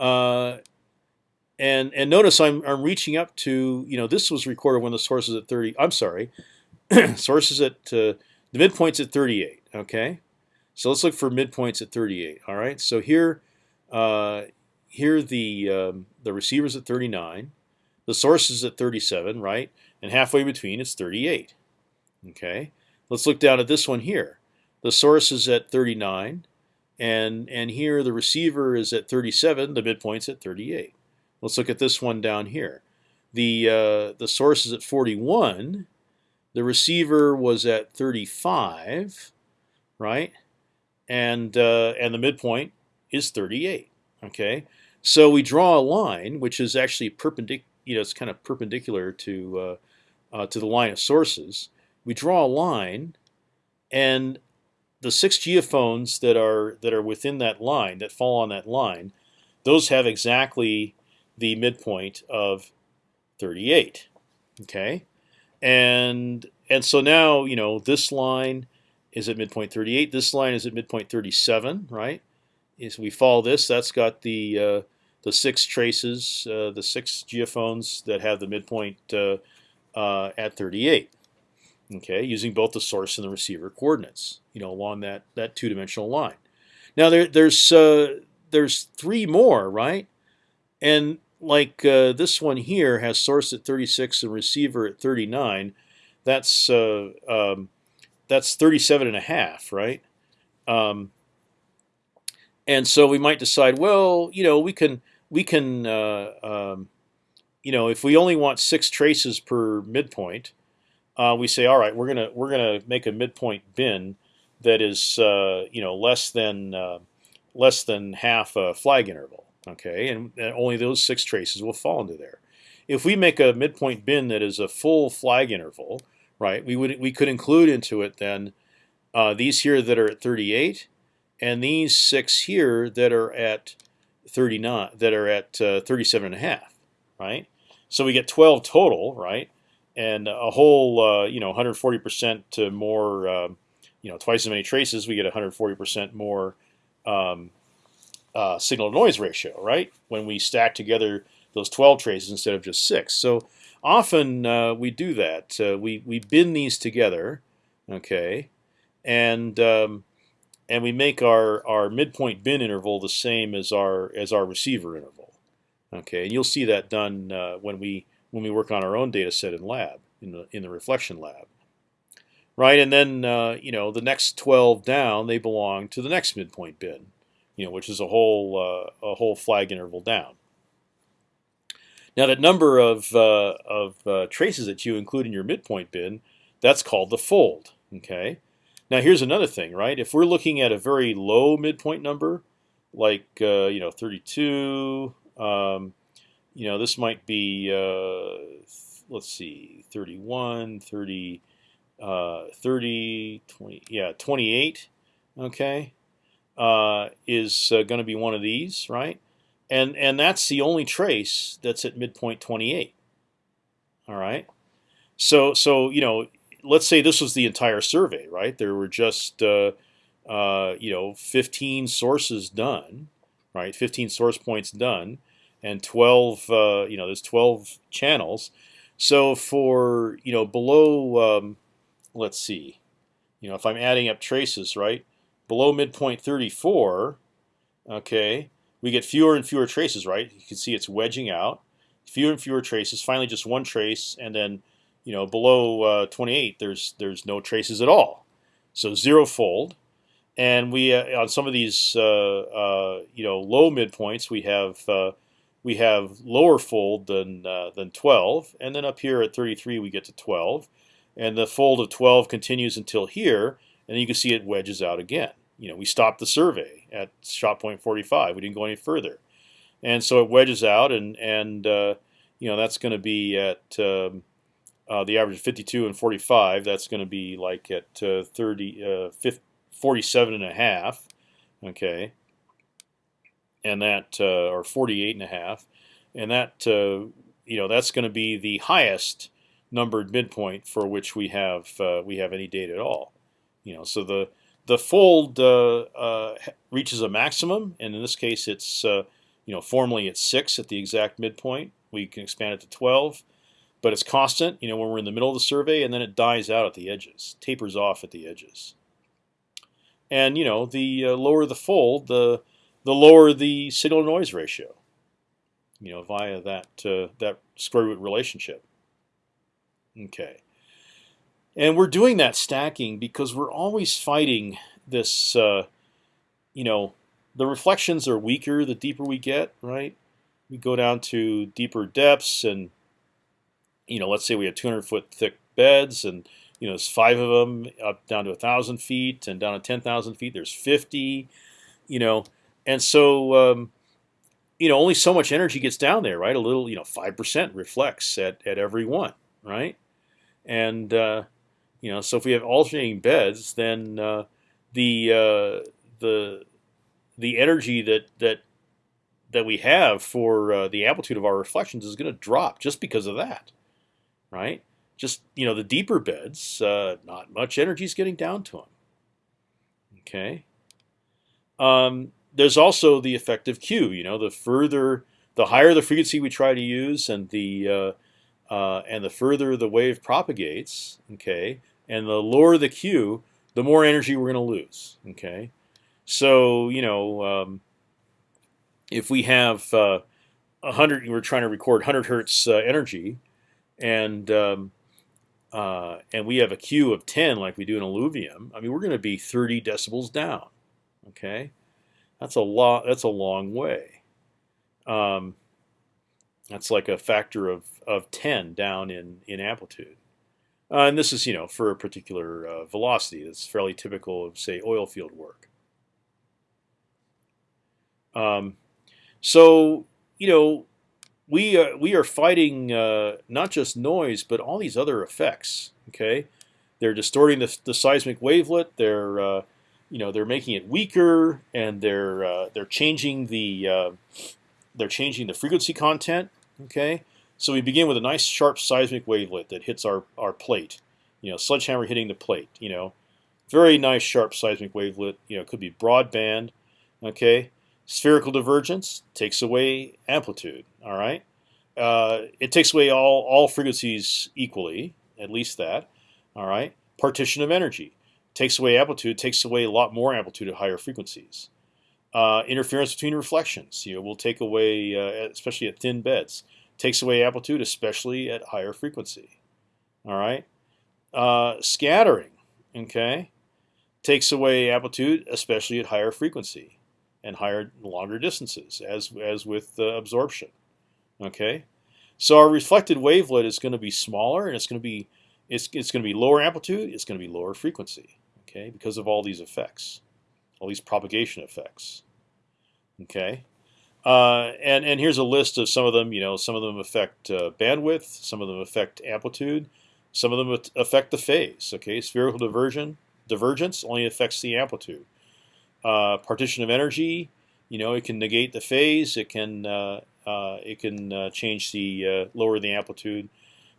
[SPEAKER 1] uh, and and notice I'm I'm reaching up to you know this was recorded when the source is at 30. I'm sorry, sources at the midpoint's at 38. Okay, so let's look for midpoints at 38. All right, so here, uh, here the um, the receiver's at 39, the source is at 37, right, and halfway between it's 38. Okay, let's look down at this one here. The source is at 39, and and here the receiver is at 37. The midpoint's at 38. Let's look at this one down here. The uh, the source is at 41 the receiver was at 35, right? And uh, and the midpoint is 38. Okay, so we draw a line which is actually perpendicular. You know, it's kind of perpendicular to uh, uh, to the line of sources. We draw a line, and the six geophones that are that are within that line that fall on that line, those have exactly the midpoint of 38. Okay, and and so now you know this line is at midpoint 38. This line is at midpoint 37, right? As we follow this, that's got the uh, the six traces, uh, the six geophones that have the midpoint uh, uh at 38. Okay, using both the source and the receiver coordinates, you know, along that that two-dimensional line. Now there, there's uh, there's three more, right? And like uh, this one here has source at 36 and receiver at 39. That's uh, um, that's 37 and a half, right? Um, and so we might decide, well, you know, we can we can uh, um, you know if we only want six traces per midpoint, uh, we say, all right, we're gonna we're gonna make a midpoint bin that is uh, you know less than uh, less than half a flag interval okay, and, only those six traces will fall into there. If we make a midpoint bin that is a full flag interval, right, we would we could include into it then uh, these here that are at 38 and these six here that are at 39, that are at uh, 37 and a half, right? So we get 12 total, right? And a whole, uh, you know, 140% to more, um, you know, twice as many traces, we get 140% more um, uh, signal to noise ratio, right? When we stack together those 12 traces instead of just six. So often uh, we do that. Uh, we we bin these together, okay, and um, and we make our our midpoint bin interval the same as our as our receiver interval, okay. And you'll see that done uh, when we when we work on our own data set in lab in the in the reflection lab, right? And then uh, you know the next 12 down they belong to the next midpoint bin, you know, which is a whole uh, a whole flag interval down. Now that number of, uh, of uh, traces that you include in your midpoint bin, that's called the fold. Okay. Now here's another thing, right? If we're looking at a very low midpoint number, like uh, you know 32, um, you know this might be uh, let's see 31, 30, uh, 30, 20, yeah 28. Okay, uh, is going to be one of these, right? and and that's the only trace that's at midpoint 28. All right, so so you know, let's say this was the entire survey, right? There were just uh, uh, you know 15 sources done, right? 15 source points done, and 12 uh, you know there's 12 channels. So for you know below, um, let's see, you know if I'm adding up traces, right? Below midpoint 34, okay, we get fewer and fewer traces, right? You can see it's wedging out, fewer and fewer traces. Finally, just one trace, and then you know below uh, 28, there's there's no traces at all. So zero fold, and we uh, on some of these uh, uh you know low midpoints we have uh, we have lower fold than uh, than 12, and then up here at 33 we get to 12, and the fold of 12 continues until here, and you can see it wedges out again you know, we stopped the survey at shot point 45. We didn't go any further, and so it wedges out, and and uh, you know that's going to be at um, uh, the average of 52 and 45. That's going to be like at uh, 30, uh, 50, 47 and a half, okay, and that uh, or 48 and a half, and that uh, you know that's going to be the highest numbered midpoint for which we have we have any data at all. You know, so the the fold uh, uh, reaches a maximum, and in this case, it's uh, you know formally it's six at the exact midpoint. We can expand it to 12, but it's constant. You know when we're in the middle of the survey, and then it dies out at the edges, tapers off at the edges. And you know the lower the fold, the the lower the signal to noise ratio. You know via that that square root relationship. Okay. And we're doing that stacking because we're always fighting this. Uh, you know, the reflections are weaker the deeper we get, right? We go down to deeper depths, and you know, let's say we have 200 foot thick beds, and you know, there's five of them up down to a thousand feet, and down to 10,000 feet, there's 50. You know, and so um, you know, only so much energy gets down there, right? A little, you know, five percent reflects at at every one, right? And uh, you know, so if we have alternating beds, then uh, the uh, the the energy that that that we have for uh, the amplitude of our reflections is going to drop just because of that, right? Just you know, the deeper beds, uh, not much energy is getting down to them. Okay. Um, there's also the effective Q. You know, the further, the higher the frequency we try to use, and the uh, uh, and the further the wave propagates, okay, and the lower the Q, the more energy we're going to lose. Okay, so you know um, if we have uh, 100, we're trying to record 100 hertz uh, energy, and um, uh, and we have a Q of 10 like we do in alluvium. I mean, we're going to be 30 decibels down. Okay, that's a lot. That's a long way. Um, that's like a factor of of 10 down in in amplitude. Uh, and this is, you know, for a particular uh, velocity that's fairly typical of, say, oil field work. Um, so, you know, we uh, we are fighting uh, not just noise, but all these other effects. Okay, they're distorting the, the seismic wavelet. They're uh, you know they're making it weaker and they're they're changing the they're changing the frequency content. Okay, so we begin with a nice sharp seismic wavelet that hits our our plate. You know, sledgehammer hitting the plate. You know, very nice sharp seismic wavelet. You know, could be broadband. Okay, spherical divergence takes away amplitude. All right, uh, it takes away all all frequencies equally, at least that. All right, partition of energy takes away amplitude, takes away a lot more amplitude at higher frequencies. Uh, interference between reflections, you know, will take away, uh, especially at thin beds, takes away amplitude, especially at higher frequency. All right, uh, scattering, okay, takes away amplitude, especially at higher frequency and higher, longer distances, as as with absorption. Okay, so our reflected wavelet is going to be smaller, and it's going to be it's it's going to be lower amplitude, it's going to be lower frequency okay, because of all these effects, all these propagation effects. Okay, uh, and and here's a list of some of them. You know, some of them affect uh, bandwidth, some of them affect amplitude, some of them affect the phase. Okay, spherical diversion divergence only affects the amplitude. Uh, partition of energy, you know, it can negate the phase. It can uh, uh, it can uh, change the lower the amplitude.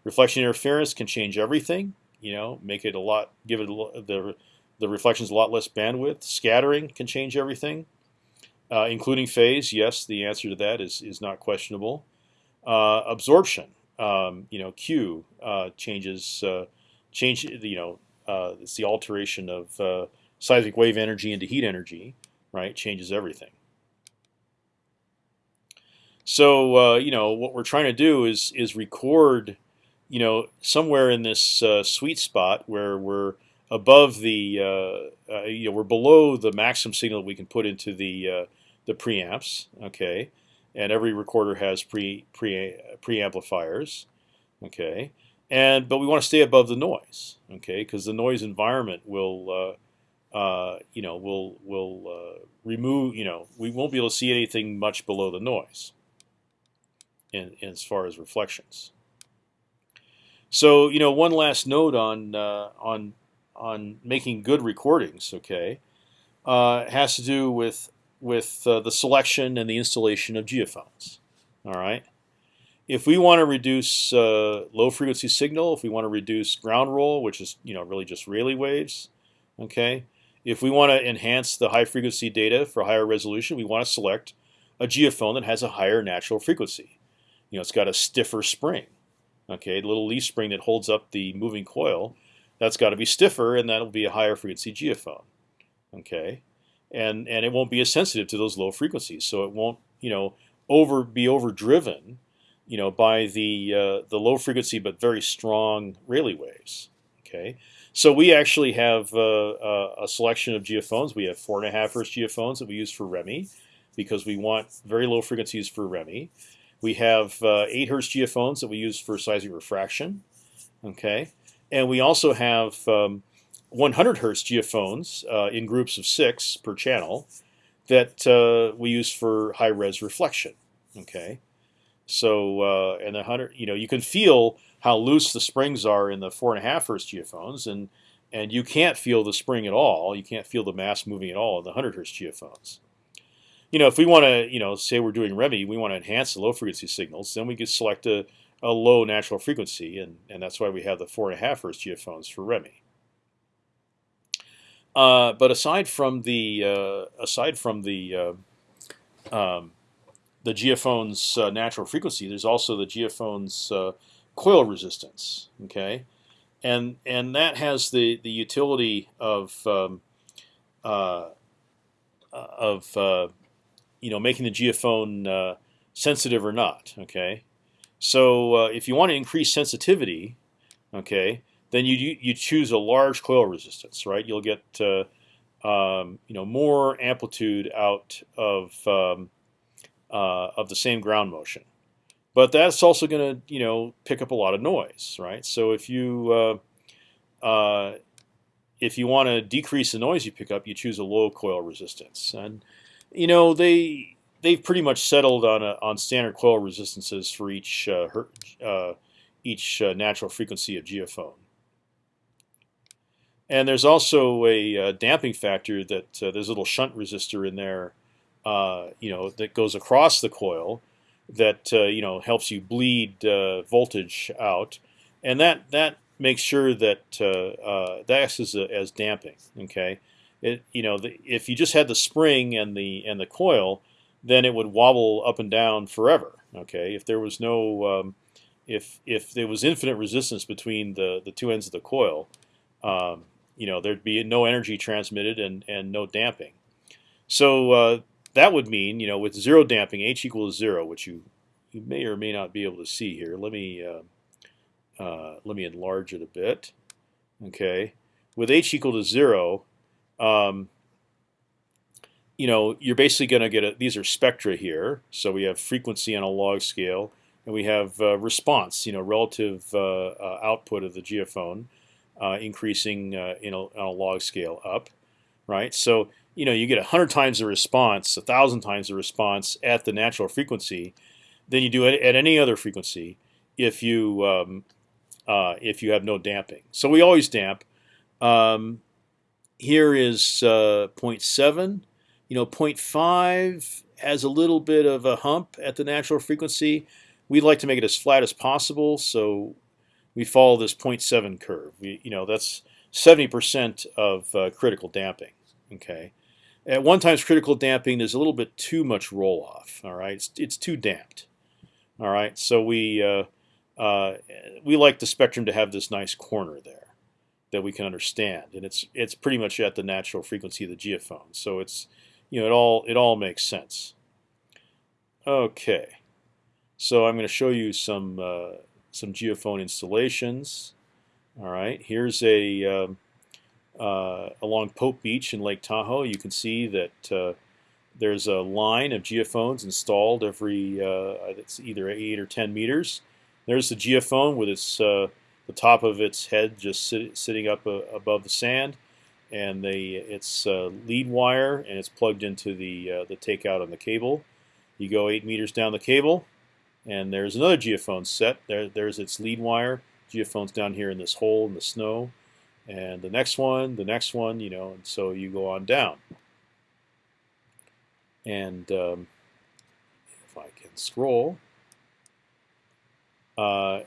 [SPEAKER 1] Reflection interference can change everything. You know, make it a lot, give it a, the the reflection is a lot less bandwidth. Scattering can change everything, uh, including phase. Yes, the answer to that is is not questionable. Uh, absorption, um, you know, Q uh, changes uh, change. You know, uh, it's the alteration of uh, seismic wave energy into heat energy, right? Changes everything. So you know what we're trying to do is is record, you know, somewhere in this sweet spot where we're above the uh, uh, you know we're below the maximum signal we can put into the uh, the preamps. Okay, and every recorder has pre pre preamplifiers. Okay, and but we want to stay above the noise. Okay, because the noise environment will. Uh, you know, will will uh, remove. You know, we won't be able to see anything much below the noise. In, in as far as reflections. So you know, one last note on uh, on on making good recordings. Okay, uh, has to do with with uh, the selection and the installation of geophones. All right. If we want to reduce uh, low frequency signal, if we want to reduce ground roll, which is you know really just Rayleigh waves, okay. If we want to enhance the high frequency data for higher resolution, we want to select a geophone that has a higher natural frequency. You know, it's got a stiffer spring, okay, a little leaf spring that holds up the moving coil that's got to be stiffer, and that'll be a higher frequency geophone. Okay, and and it won't be as sensitive to those low frequencies, so it won't you know over be overdriven, you know, by the uh, the low frequency but very strong Rayleigh waves. Okay, so we actually have uh, a selection of geophones. We have four and a half hertz geophones that we use for ReMi because we want very low frequencies for ReMi. We have uh, eight hertz geophones that we use for seismic refraction. Okay, and we also have um, 100 hertz geophones uh, in groups of six per channel that uh, we use for high res reflection. Okay, so uh, and the hundred, you know, you can feel how loose the springs are in the four and a half hertz geophones, and and you can't feel the spring at all. You can't feel the mass moving at all in the hundred hertz geophones. You know, if we want to, you know, say we're doing ReMi, we want to enhance the low frequency signals, then we could select a a low natural frequency, and, and that's why we have the four and a half hertz geophones for ReMi. Uh, but aside from the uh, aside from the uh, um, the geophone's uh, natural frequency, there's also the geophone's uh, coil resistance. Okay, and and that has the the utility of um, uh, of you know making the geophone sensitive or not. Okay, so uh, if you want to increase sensitivity, okay, then you you choose a large coil resistance, right? You'll get uh, um, you know more amplitude out of um, uh, of the same ground motion, but that's also going to you know pick up a lot of noise, right? So if you uh, uh, if you want to decrease the noise you pick up, you choose a low coil resistance, and you know they they've pretty much settled on a, on standard coil resistances for each uh, her, uh, each uh, natural frequency of geophone. And there's also a uh, damping factor that uh, there's a little shunt resistor in there, you know, that goes across the coil, that you know helps you bleed voltage out, and that that makes sure that that acts as, a, as damping. Okay, it you know the, if you just had the spring and the and the coil, then it would wobble up and down forever. Okay, if there was no um, if if there was infinite resistance between the the two ends of the coil, um, you know there'd be no energy transmitted and and no damping. So uh, that would mean you know with zero damping, h equals zero, which you you may or may not be able to see here. Let me uh, uh, let me enlarge it a bit. Okay, with h equal to zero, um, you know you're basically going to get a, these are spectra here. So we have frequency on a log scale, and we have uh, response, you know, relative uh, uh, output of the geophone uh, increasing uh, in a, on a log scale up, right? So you know you get hundred times the response, a thousand times the response at the natural frequency than you do at, at any other frequency if you um, uh, if you have no damping. So we always damp. Um, here is uh, 0.7. You know, 0.5 has a little bit of a hump at the natural frequency. We'd like to make it as flat as possible, so we follow this 0.7 curve. We, you know, that's 70% of uh, critical damping. Okay. At one times critical damping, there's a little bit too much roll off. All right, it's, it's too damped. All right, so we uh, uh, we like the spectrum to have this nice corner there that we can understand, and it's it's pretty much at the natural frequency of the geophone. So it's you know it all it all makes sense. Okay, so I'm going to show you some uh, some geophone installations. All right, here's a um, uh, along Pope Beach in Lake Tahoe. You can see that uh, there's a line of geophones installed every uh, it's either eight or ten meters. There's the geophone with its uh, the top of its head just sit, sitting up uh, above the sand, and the its uh, lead wire and it's plugged into the the takeout on the cable. You go eight meters down the cable, and there's another geophone set. There, there's its lead wire. Geophone's down here in this hole in the snow, and the next one, the next one, you know, and so you go on down. And um, if I can scroll, uh,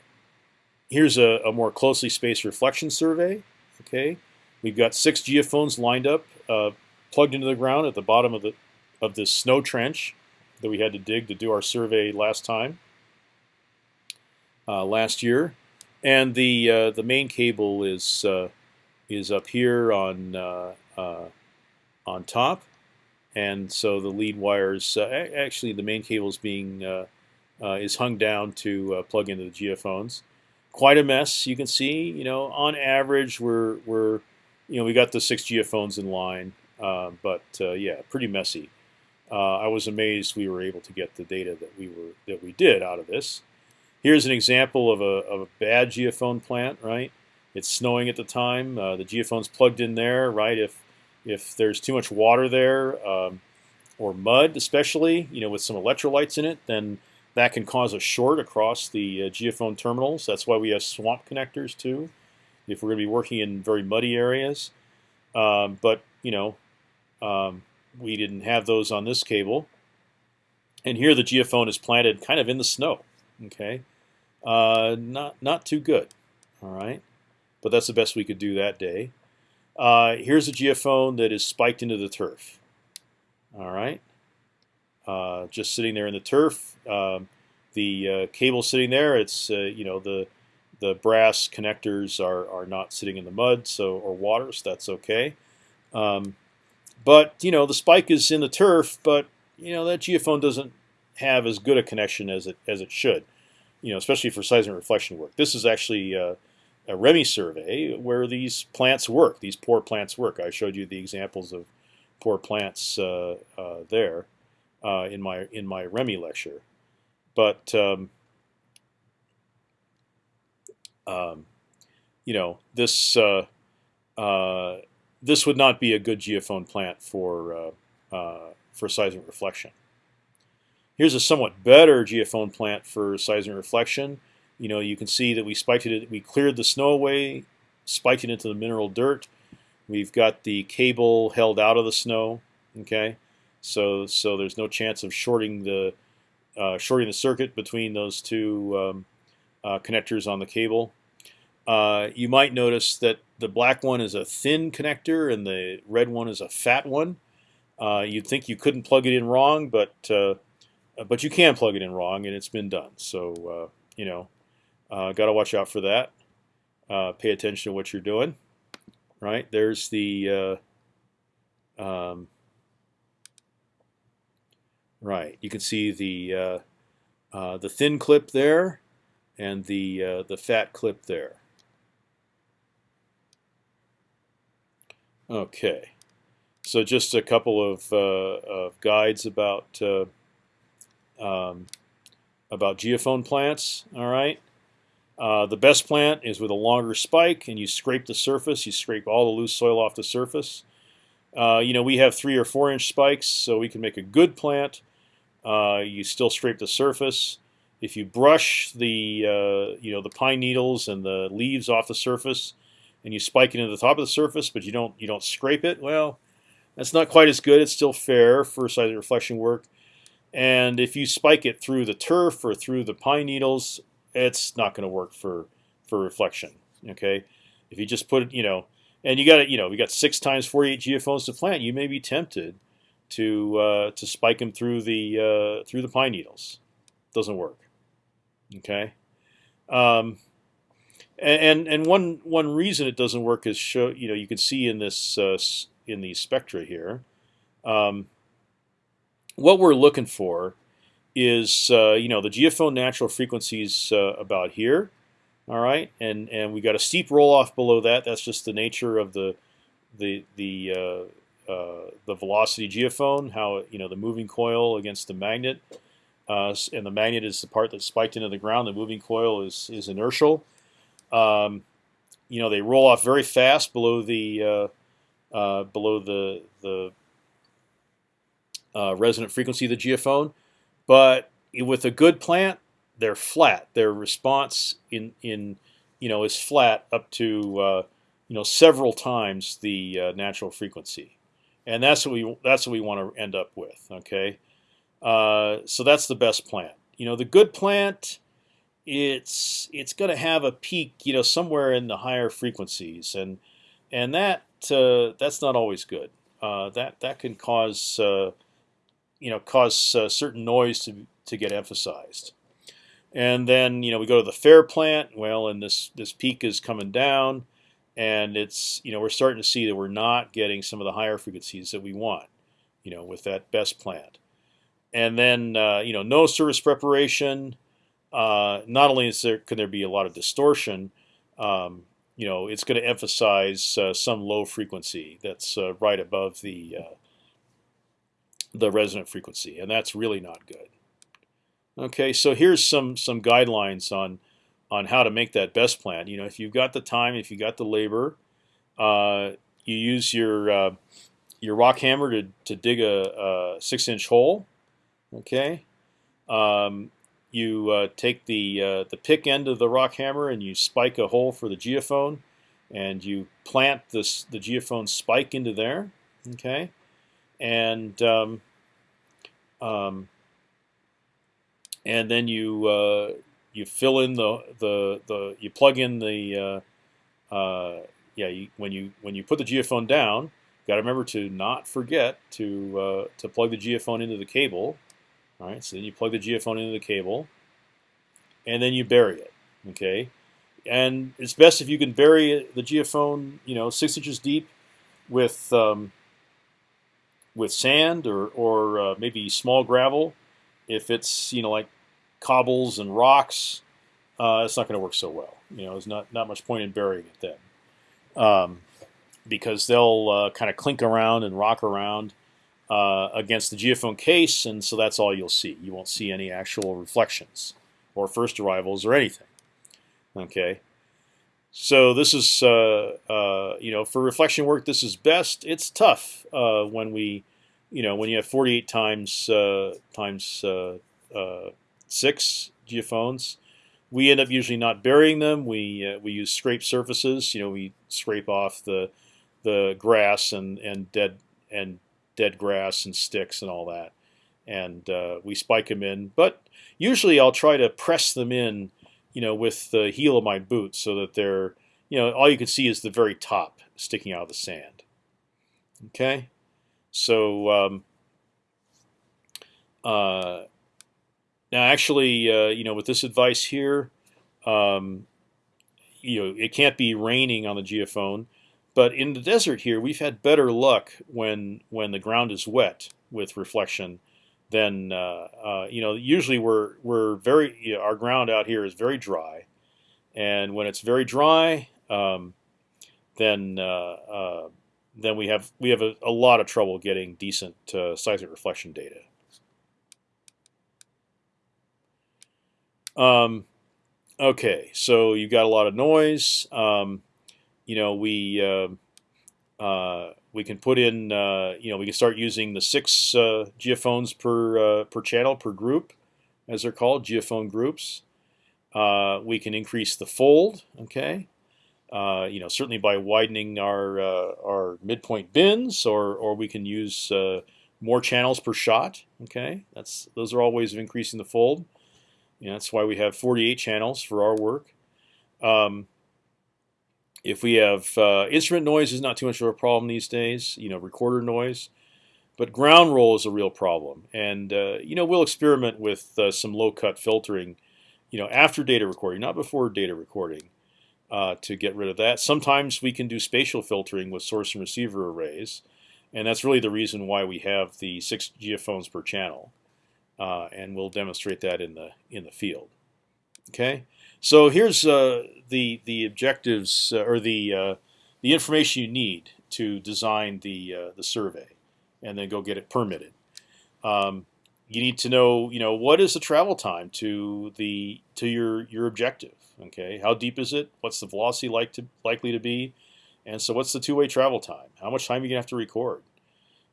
[SPEAKER 1] here's a, a, more closely spaced reflection survey. Okay, we've got six geophones lined up, uh, plugged into the ground at the bottom of the of this snow trench that we had to dig to do our survey last time uh, last year, and the uh, the main cable is uh, is up here on uh, uh, on top, and so the lead wires actually the main cable is being is hung down to plug into the geophones. Quite a mess, you can see. You know, on average, we're we're you know we got the six geophones in line, but yeah, pretty messy. I was amazed we were able to get the data that we were that we did out of this. Here's an example of a, of a bad geophone plant, right? It's snowing at the time. Uh, the geophone's plugged in there, right? If if there's too much water there, um, or mud especially, you know, with some electrolytes in it, then that can cause a short across the uh, geophone terminals. That's why we have swamp connectors too, if we're going to be working in very muddy areas. Um, but you know, um, we didn't have those on this cable. And here the geophone is planted kind of in the snow. Okay, uh, not not too good. All right, but that's the best we could do that day. Uh, here's a geophone that is spiked into the turf. All right, uh, just sitting there in the turf. Um, the uh, cable sitting there. It's uh, you know the the brass connectors are are not sitting in the mud, so or water, so that's okay. Um, but you know the spike is in the turf, but you know that geophone doesn't have as good a connection as it as it should. You know, especially for seismic reflection work. This is actually uh, a REMI survey where these plants work. These poor plants work. I showed you the examples of poor plants uh, uh, there uh, in my in my REMI lecture, but um, um, you know this uh, uh, this would not be a good geophone plant for for seismic reflection. Here's a somewhat better geophone plant for seismic reflection. You know, you can see that we spiked it. We cleared the snow away, spiked it into the mineral dirt, We've got the cable held out of the snow. Okay, so so there's no chance of shorting the uh, shorting the circuit between those two um, uh, connectors on the cable. Uh, you might notice that the black one is a thin connector and the red one is a fat one. Uh, you'd think you couldn't plug it in wrong, but uh, but you can plug it in wrong, and it's been done. So uh, you know, got to watch out for that. pay attention to what you're doing. Right there's the um, right. You can see the the thin clip there and the the fat clip there. Okay, so just a couple of, uh, of guides about uh, um, about geophone plants. All right, uh, the best plant is with a longer spike, and you scrape the surface. You scrape all the loose soil off the surface. Uh, you know we have three or four inch spikes, so we can make a good plant. Uh, you still scrape the surface. If you brush the uh, you know the pine needles and the leaves off the surface, and you spike it into the top of the surface, but you don't you don't scrape it, well, that's not quite as good. It's still fair for size reflection work. And if you spike it through the turf or through the pine needles, it's not going to work for for reflection. Okay, if you just put it, you know, and you got it, you know, we got six times 48 geophones to plant, you may be tempted to uh, to spike them through the uh, through the pine needles. Doesn't work. Okay. Um, and and one one reason it doesn't work is show you know you can see in this uh, in these spectra here. Um, what we're looking for is uh, you know the geophone natural frequencies uh, about here, all right, and and we got a steep roll off below that. That's just the nature of the the the uh, uh, the velocity geophone, how you know the moving coil against the magnet, uh, and the magnet is the part that's spiked into the ground. The moving coil is is inertial. Um, you know, they roll off very fast below the uh, uh, below the the uh, resonant frequency of the geophone, but with a good plant, they're flat. Their response in in you know is flat up to uh, you know several times the natural frequency, and that's what we that's what we want to end up with. Okay, uh, so that's the best plant. You know, the good plant it's it's going to have a peak, you know, somewhere in the higher frequencies, and and that uh, that's not always good. Uh, that that can cause uh, you know cause uh, certain noise to to get emphasized. And then you know we go to the fair plant. Well, and this this peak is coming down, and it's you know we're starting to see that we're not getting some of the higher frequencies that we want. You know with that best plant, and then uh, you know no service preparation uh, not only is there can there be a lot of distortion, um, you know, it's going to emphasize uh, some low frequency that's uh, right above the uh, the resonant frequency, and that's really not good. Okay, so here's some some guidelines on on how to make that best plan. You know, if you've got the time, if you got the labor, uh, you use your uh, your rock hammer to to dig a, a six inch hole. Okay. Um, you uh, take the uh, the pick end of the rock hammer and you spike a hole for the geophone, and you plant this the geophone spike into there. Okay, and um, um, and then you uh, you fill in the the the you plug in the uh, uh, yeah you, when you when you put the geophone down, got to remember to not forget to uh, to plug the geophone into the cable all right, so then you plug the geophone into the cable, and then you bury it. Okay, and it's best if you can bury the geophone, you know, six inches deep, with um, with sand or or uh, maybe small gravel. If it's you know like cobbles and rocks, uh, it's not going to work so well. You know, there's not not much point in burying it then, um, because they'll uh, kind of clink around and rock around uh, against the geophone case, and so that's all you'll see. You won't see any actual reflections or first arrivals or anything. Okay, so this is uh, uh, you know for reflection work this is best. It's tough uh, when we you know when you have 48 times uh, times uh, six geophones. We end up usually not burying them. We we use scrape surfaces. You know we scrape off the the grass and and dead and dead grass and sticks and all that, and uh, we spike them in. But usually I'll try to press them in, you know, with the heel of my boot so that they're, you know, all you can see is the very top sticking out of the sand. Okay, so um, uh, now actually, uh, you know, with this advice here, um, you know, it can't be raining on the geophone, but in the desert here, we've had better luck when when the ground is wet with reflection than uh, uh, you know. Usually, we're we're very you know, our ground out here is very dry, and when it's very dry, um, then uh, uh then we have we have a, a, lot of trouble getting decent uh, seismic reflection data. Um, okay, so you've got a lot of noise. Um, you know, we uh, uh, we can put in, uh, you know, we can start using the six uh, geophones per uh, per channel per group, as they're called, geophone groups. Uh, we can increase the fold. Okay, you know, certainly by widening our our midpoint bins, or or we can use more channels per shot. Okay, that's those are all ways of increasing the fold. You know, that's why we have 48 channels for our work. Um, if we have uh, instrument noise is not too much of a problem these days, you know, recorder noise, but ground roll is a real problem. And uh, you know, we'll experiment with uh, some low cut filtering, you know, after data recording, not before data recording, uh, to get rid of that. Sometimes we can do spatial filtering with source and receiver arrays, and that's really the reason why we have the six geophones per channel. Uh, and we'll demonstrate that in the in the field. Okay. So here's uh, the the objectives uh, or the uh, the information you need to design the uh, the survey, and then go get it permitted. Um, you need to know, you know, what is the travel time to the to your your objective. Okay, how deep is it? What's the velocity like to likely to be? And so, what's the two-way travel time? How much time are you gonna have to record?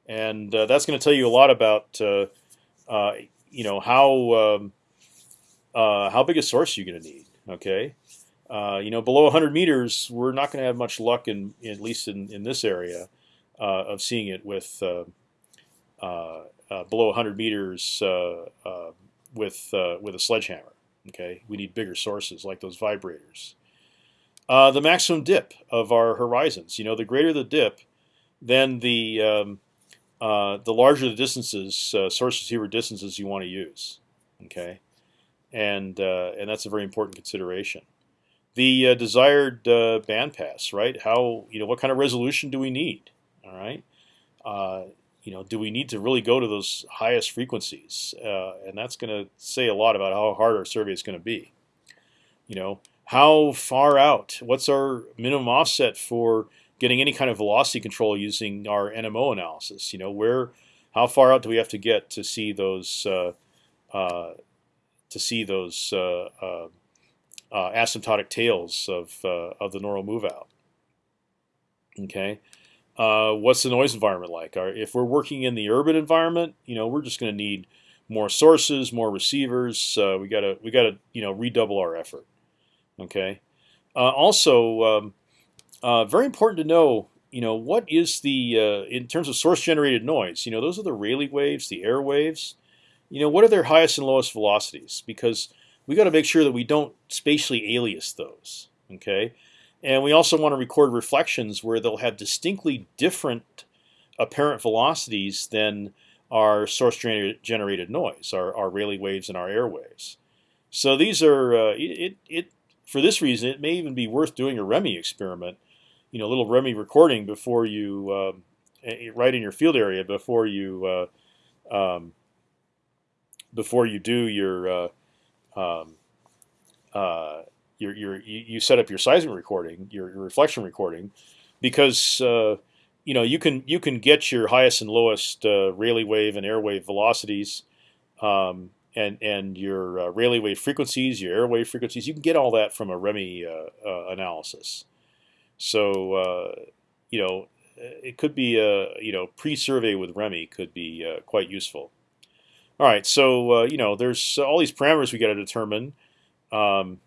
[SPEAKER 1] And uh, that's going to tell you a lot about, uh, you know, how um, how big a source you're going to need. Okay, uh, you know, below 100 meters, we're not going to have much luck in, at least in, in this area, uh, of seeing it with uh, uh, uh below 100 meters with with a sledgehammer. Okay, we need bigger sources like those vibrators. the maximum dip of our horizons. You know, the greater the dip, then the um, the larger the distances, source receiver distances you want to use. Okay and uh, and that's a very important consideration. The uh, desired uh, bandpass, right? How you know what kind of resolution do we need? All right, uh, you know, do we need to really go to those highest frequencies? Uh, and that's going to say a lot about how hard our survey is going to be. You know, how far out? What's our minimum offset for getting any kind of velocity control using our NMO analysis? You know, where, how far out do we have to get to see those uh, uh, to see those uh, uh, uh, asymptotic tails of of the normal move out. Okay, what's the noise environment like? if we're working in the urban environment, you know, we're just going to need more sources, more receivers. we gotta we gotta you know redouble our effort. Okay. also, um, very important to know you know what is the uh, in terms of source generated noise you know those are the Rayleigh waves the air waves you know, what are their highest and lowest velocities? Because we got to make sure that we don't spatially alias those. Okay, and we also want to record reflections where they'll have distinctly different apparent velocities than our source generated noise, our, our Rayleigh waves and our air waves. So these are uh, it, it for this reason it may even be worth doing a REMI experiment, you know, a little REMI recording before you uh, right in your field area before you uh, um, before you do your uh, um, uh, your, your you set up your seismic recording, your, your reflection recording, because uh, you know you can you can get your highest and lowest uh, Rayleigh wave and airwave velocities, um, and and your uh, Rayleigh wave frequencies, your airwave frequencies. You can get all that from a REMI uh, analysis. So you know it could be a you know pre-survey with REMI could be quite useful. All right, so uh, you know, there's all these parameters we got to determine. Um,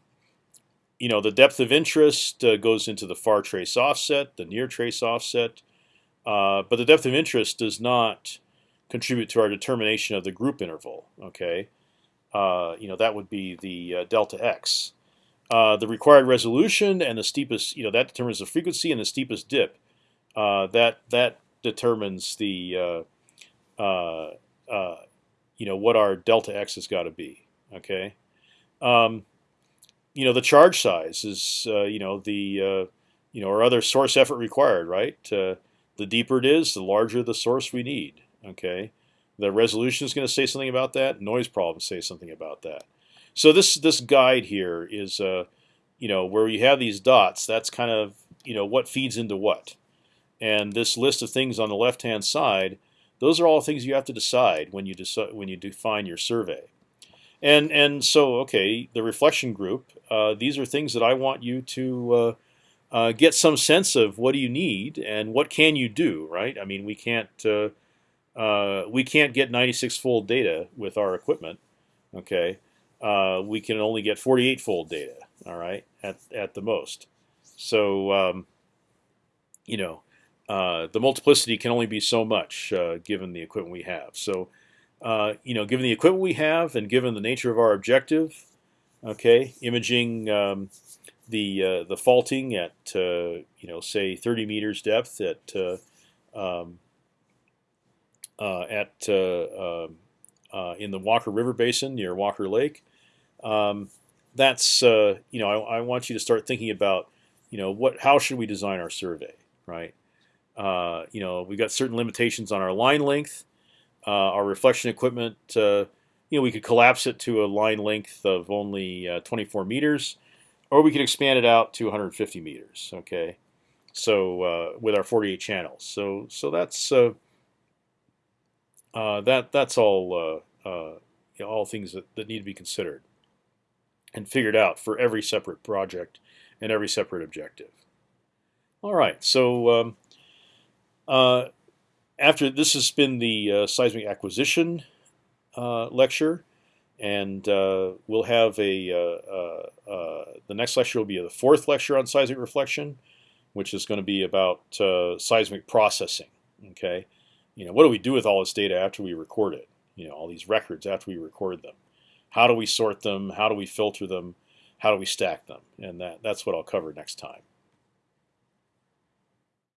[SPEAKER 1] you know, the depth of interest uh, goes into the far trace offset, the near trace offset, uh, but the depth of interest does not contribute to our determination of the group interval. Okay, uh, you know that would be the uh, delta x. Uh, the required resolution and the steepest, you know, that determines the frequency and the steepest dip. That that determines the, you know, what our delta x has got to be. Okay. Um, you know the charge size is uh, you know the uh, you know or other source effort required, right? Uh, the deeper it is, the larger the source we need. Okay, the resolution is going to say something about that. Noise problems say something about that. So this this guide here is uh, you know where you have these dots. That's kind of you know what feeds into what, and this list of things on the left hand side. Those are all things you have to decide when you decide when you define your survey. And and so okay, the reflection group. Uh, these are things that I want you to uh, uh, get some sense of. What do you need and what can you do? Right? I mean, we can't uh, uh, we can't get 96 fold data with our equipment. Okay, uh, we can only get 48 fold data. All right, at at the most. So um, you know, the multiplicity can only be so much given the equipment we have. So uh, you know, given the equipment we have and given the nature of our objective, okay, imaging um, the uh, the faulting at uh, you know say 30 meters depth at uh, um, uh, at um, in the Walker River Basin near Walker Lake. Um, that's you know I, I, want you to start thinking about you know what how should we design our survey, right? You know we've got certain limitations on our line length. Uh, our reflection equipment, uh, you know, we could collapse it to a line length of only uh, 24 meters, or we could expand it out to 150 meters. Okay, so with our 48 channels. So so that's that that's all you know, all things that, that need to be considered and figured out for every separate project and every separate objective. All right, so um, uh, after this has been the uh, seismic acquisition uh, lecture, and uh, we'll have a uh, uh, the next lecture will be the fourth lecture on seismic reflection, which is going to be about seismic processing. Okay, you know what do we do with all this data after we record it? You know all these records after we record them. How do we sort them? How do we filter them? How do we stack them? And that, that's what I'll cover next time.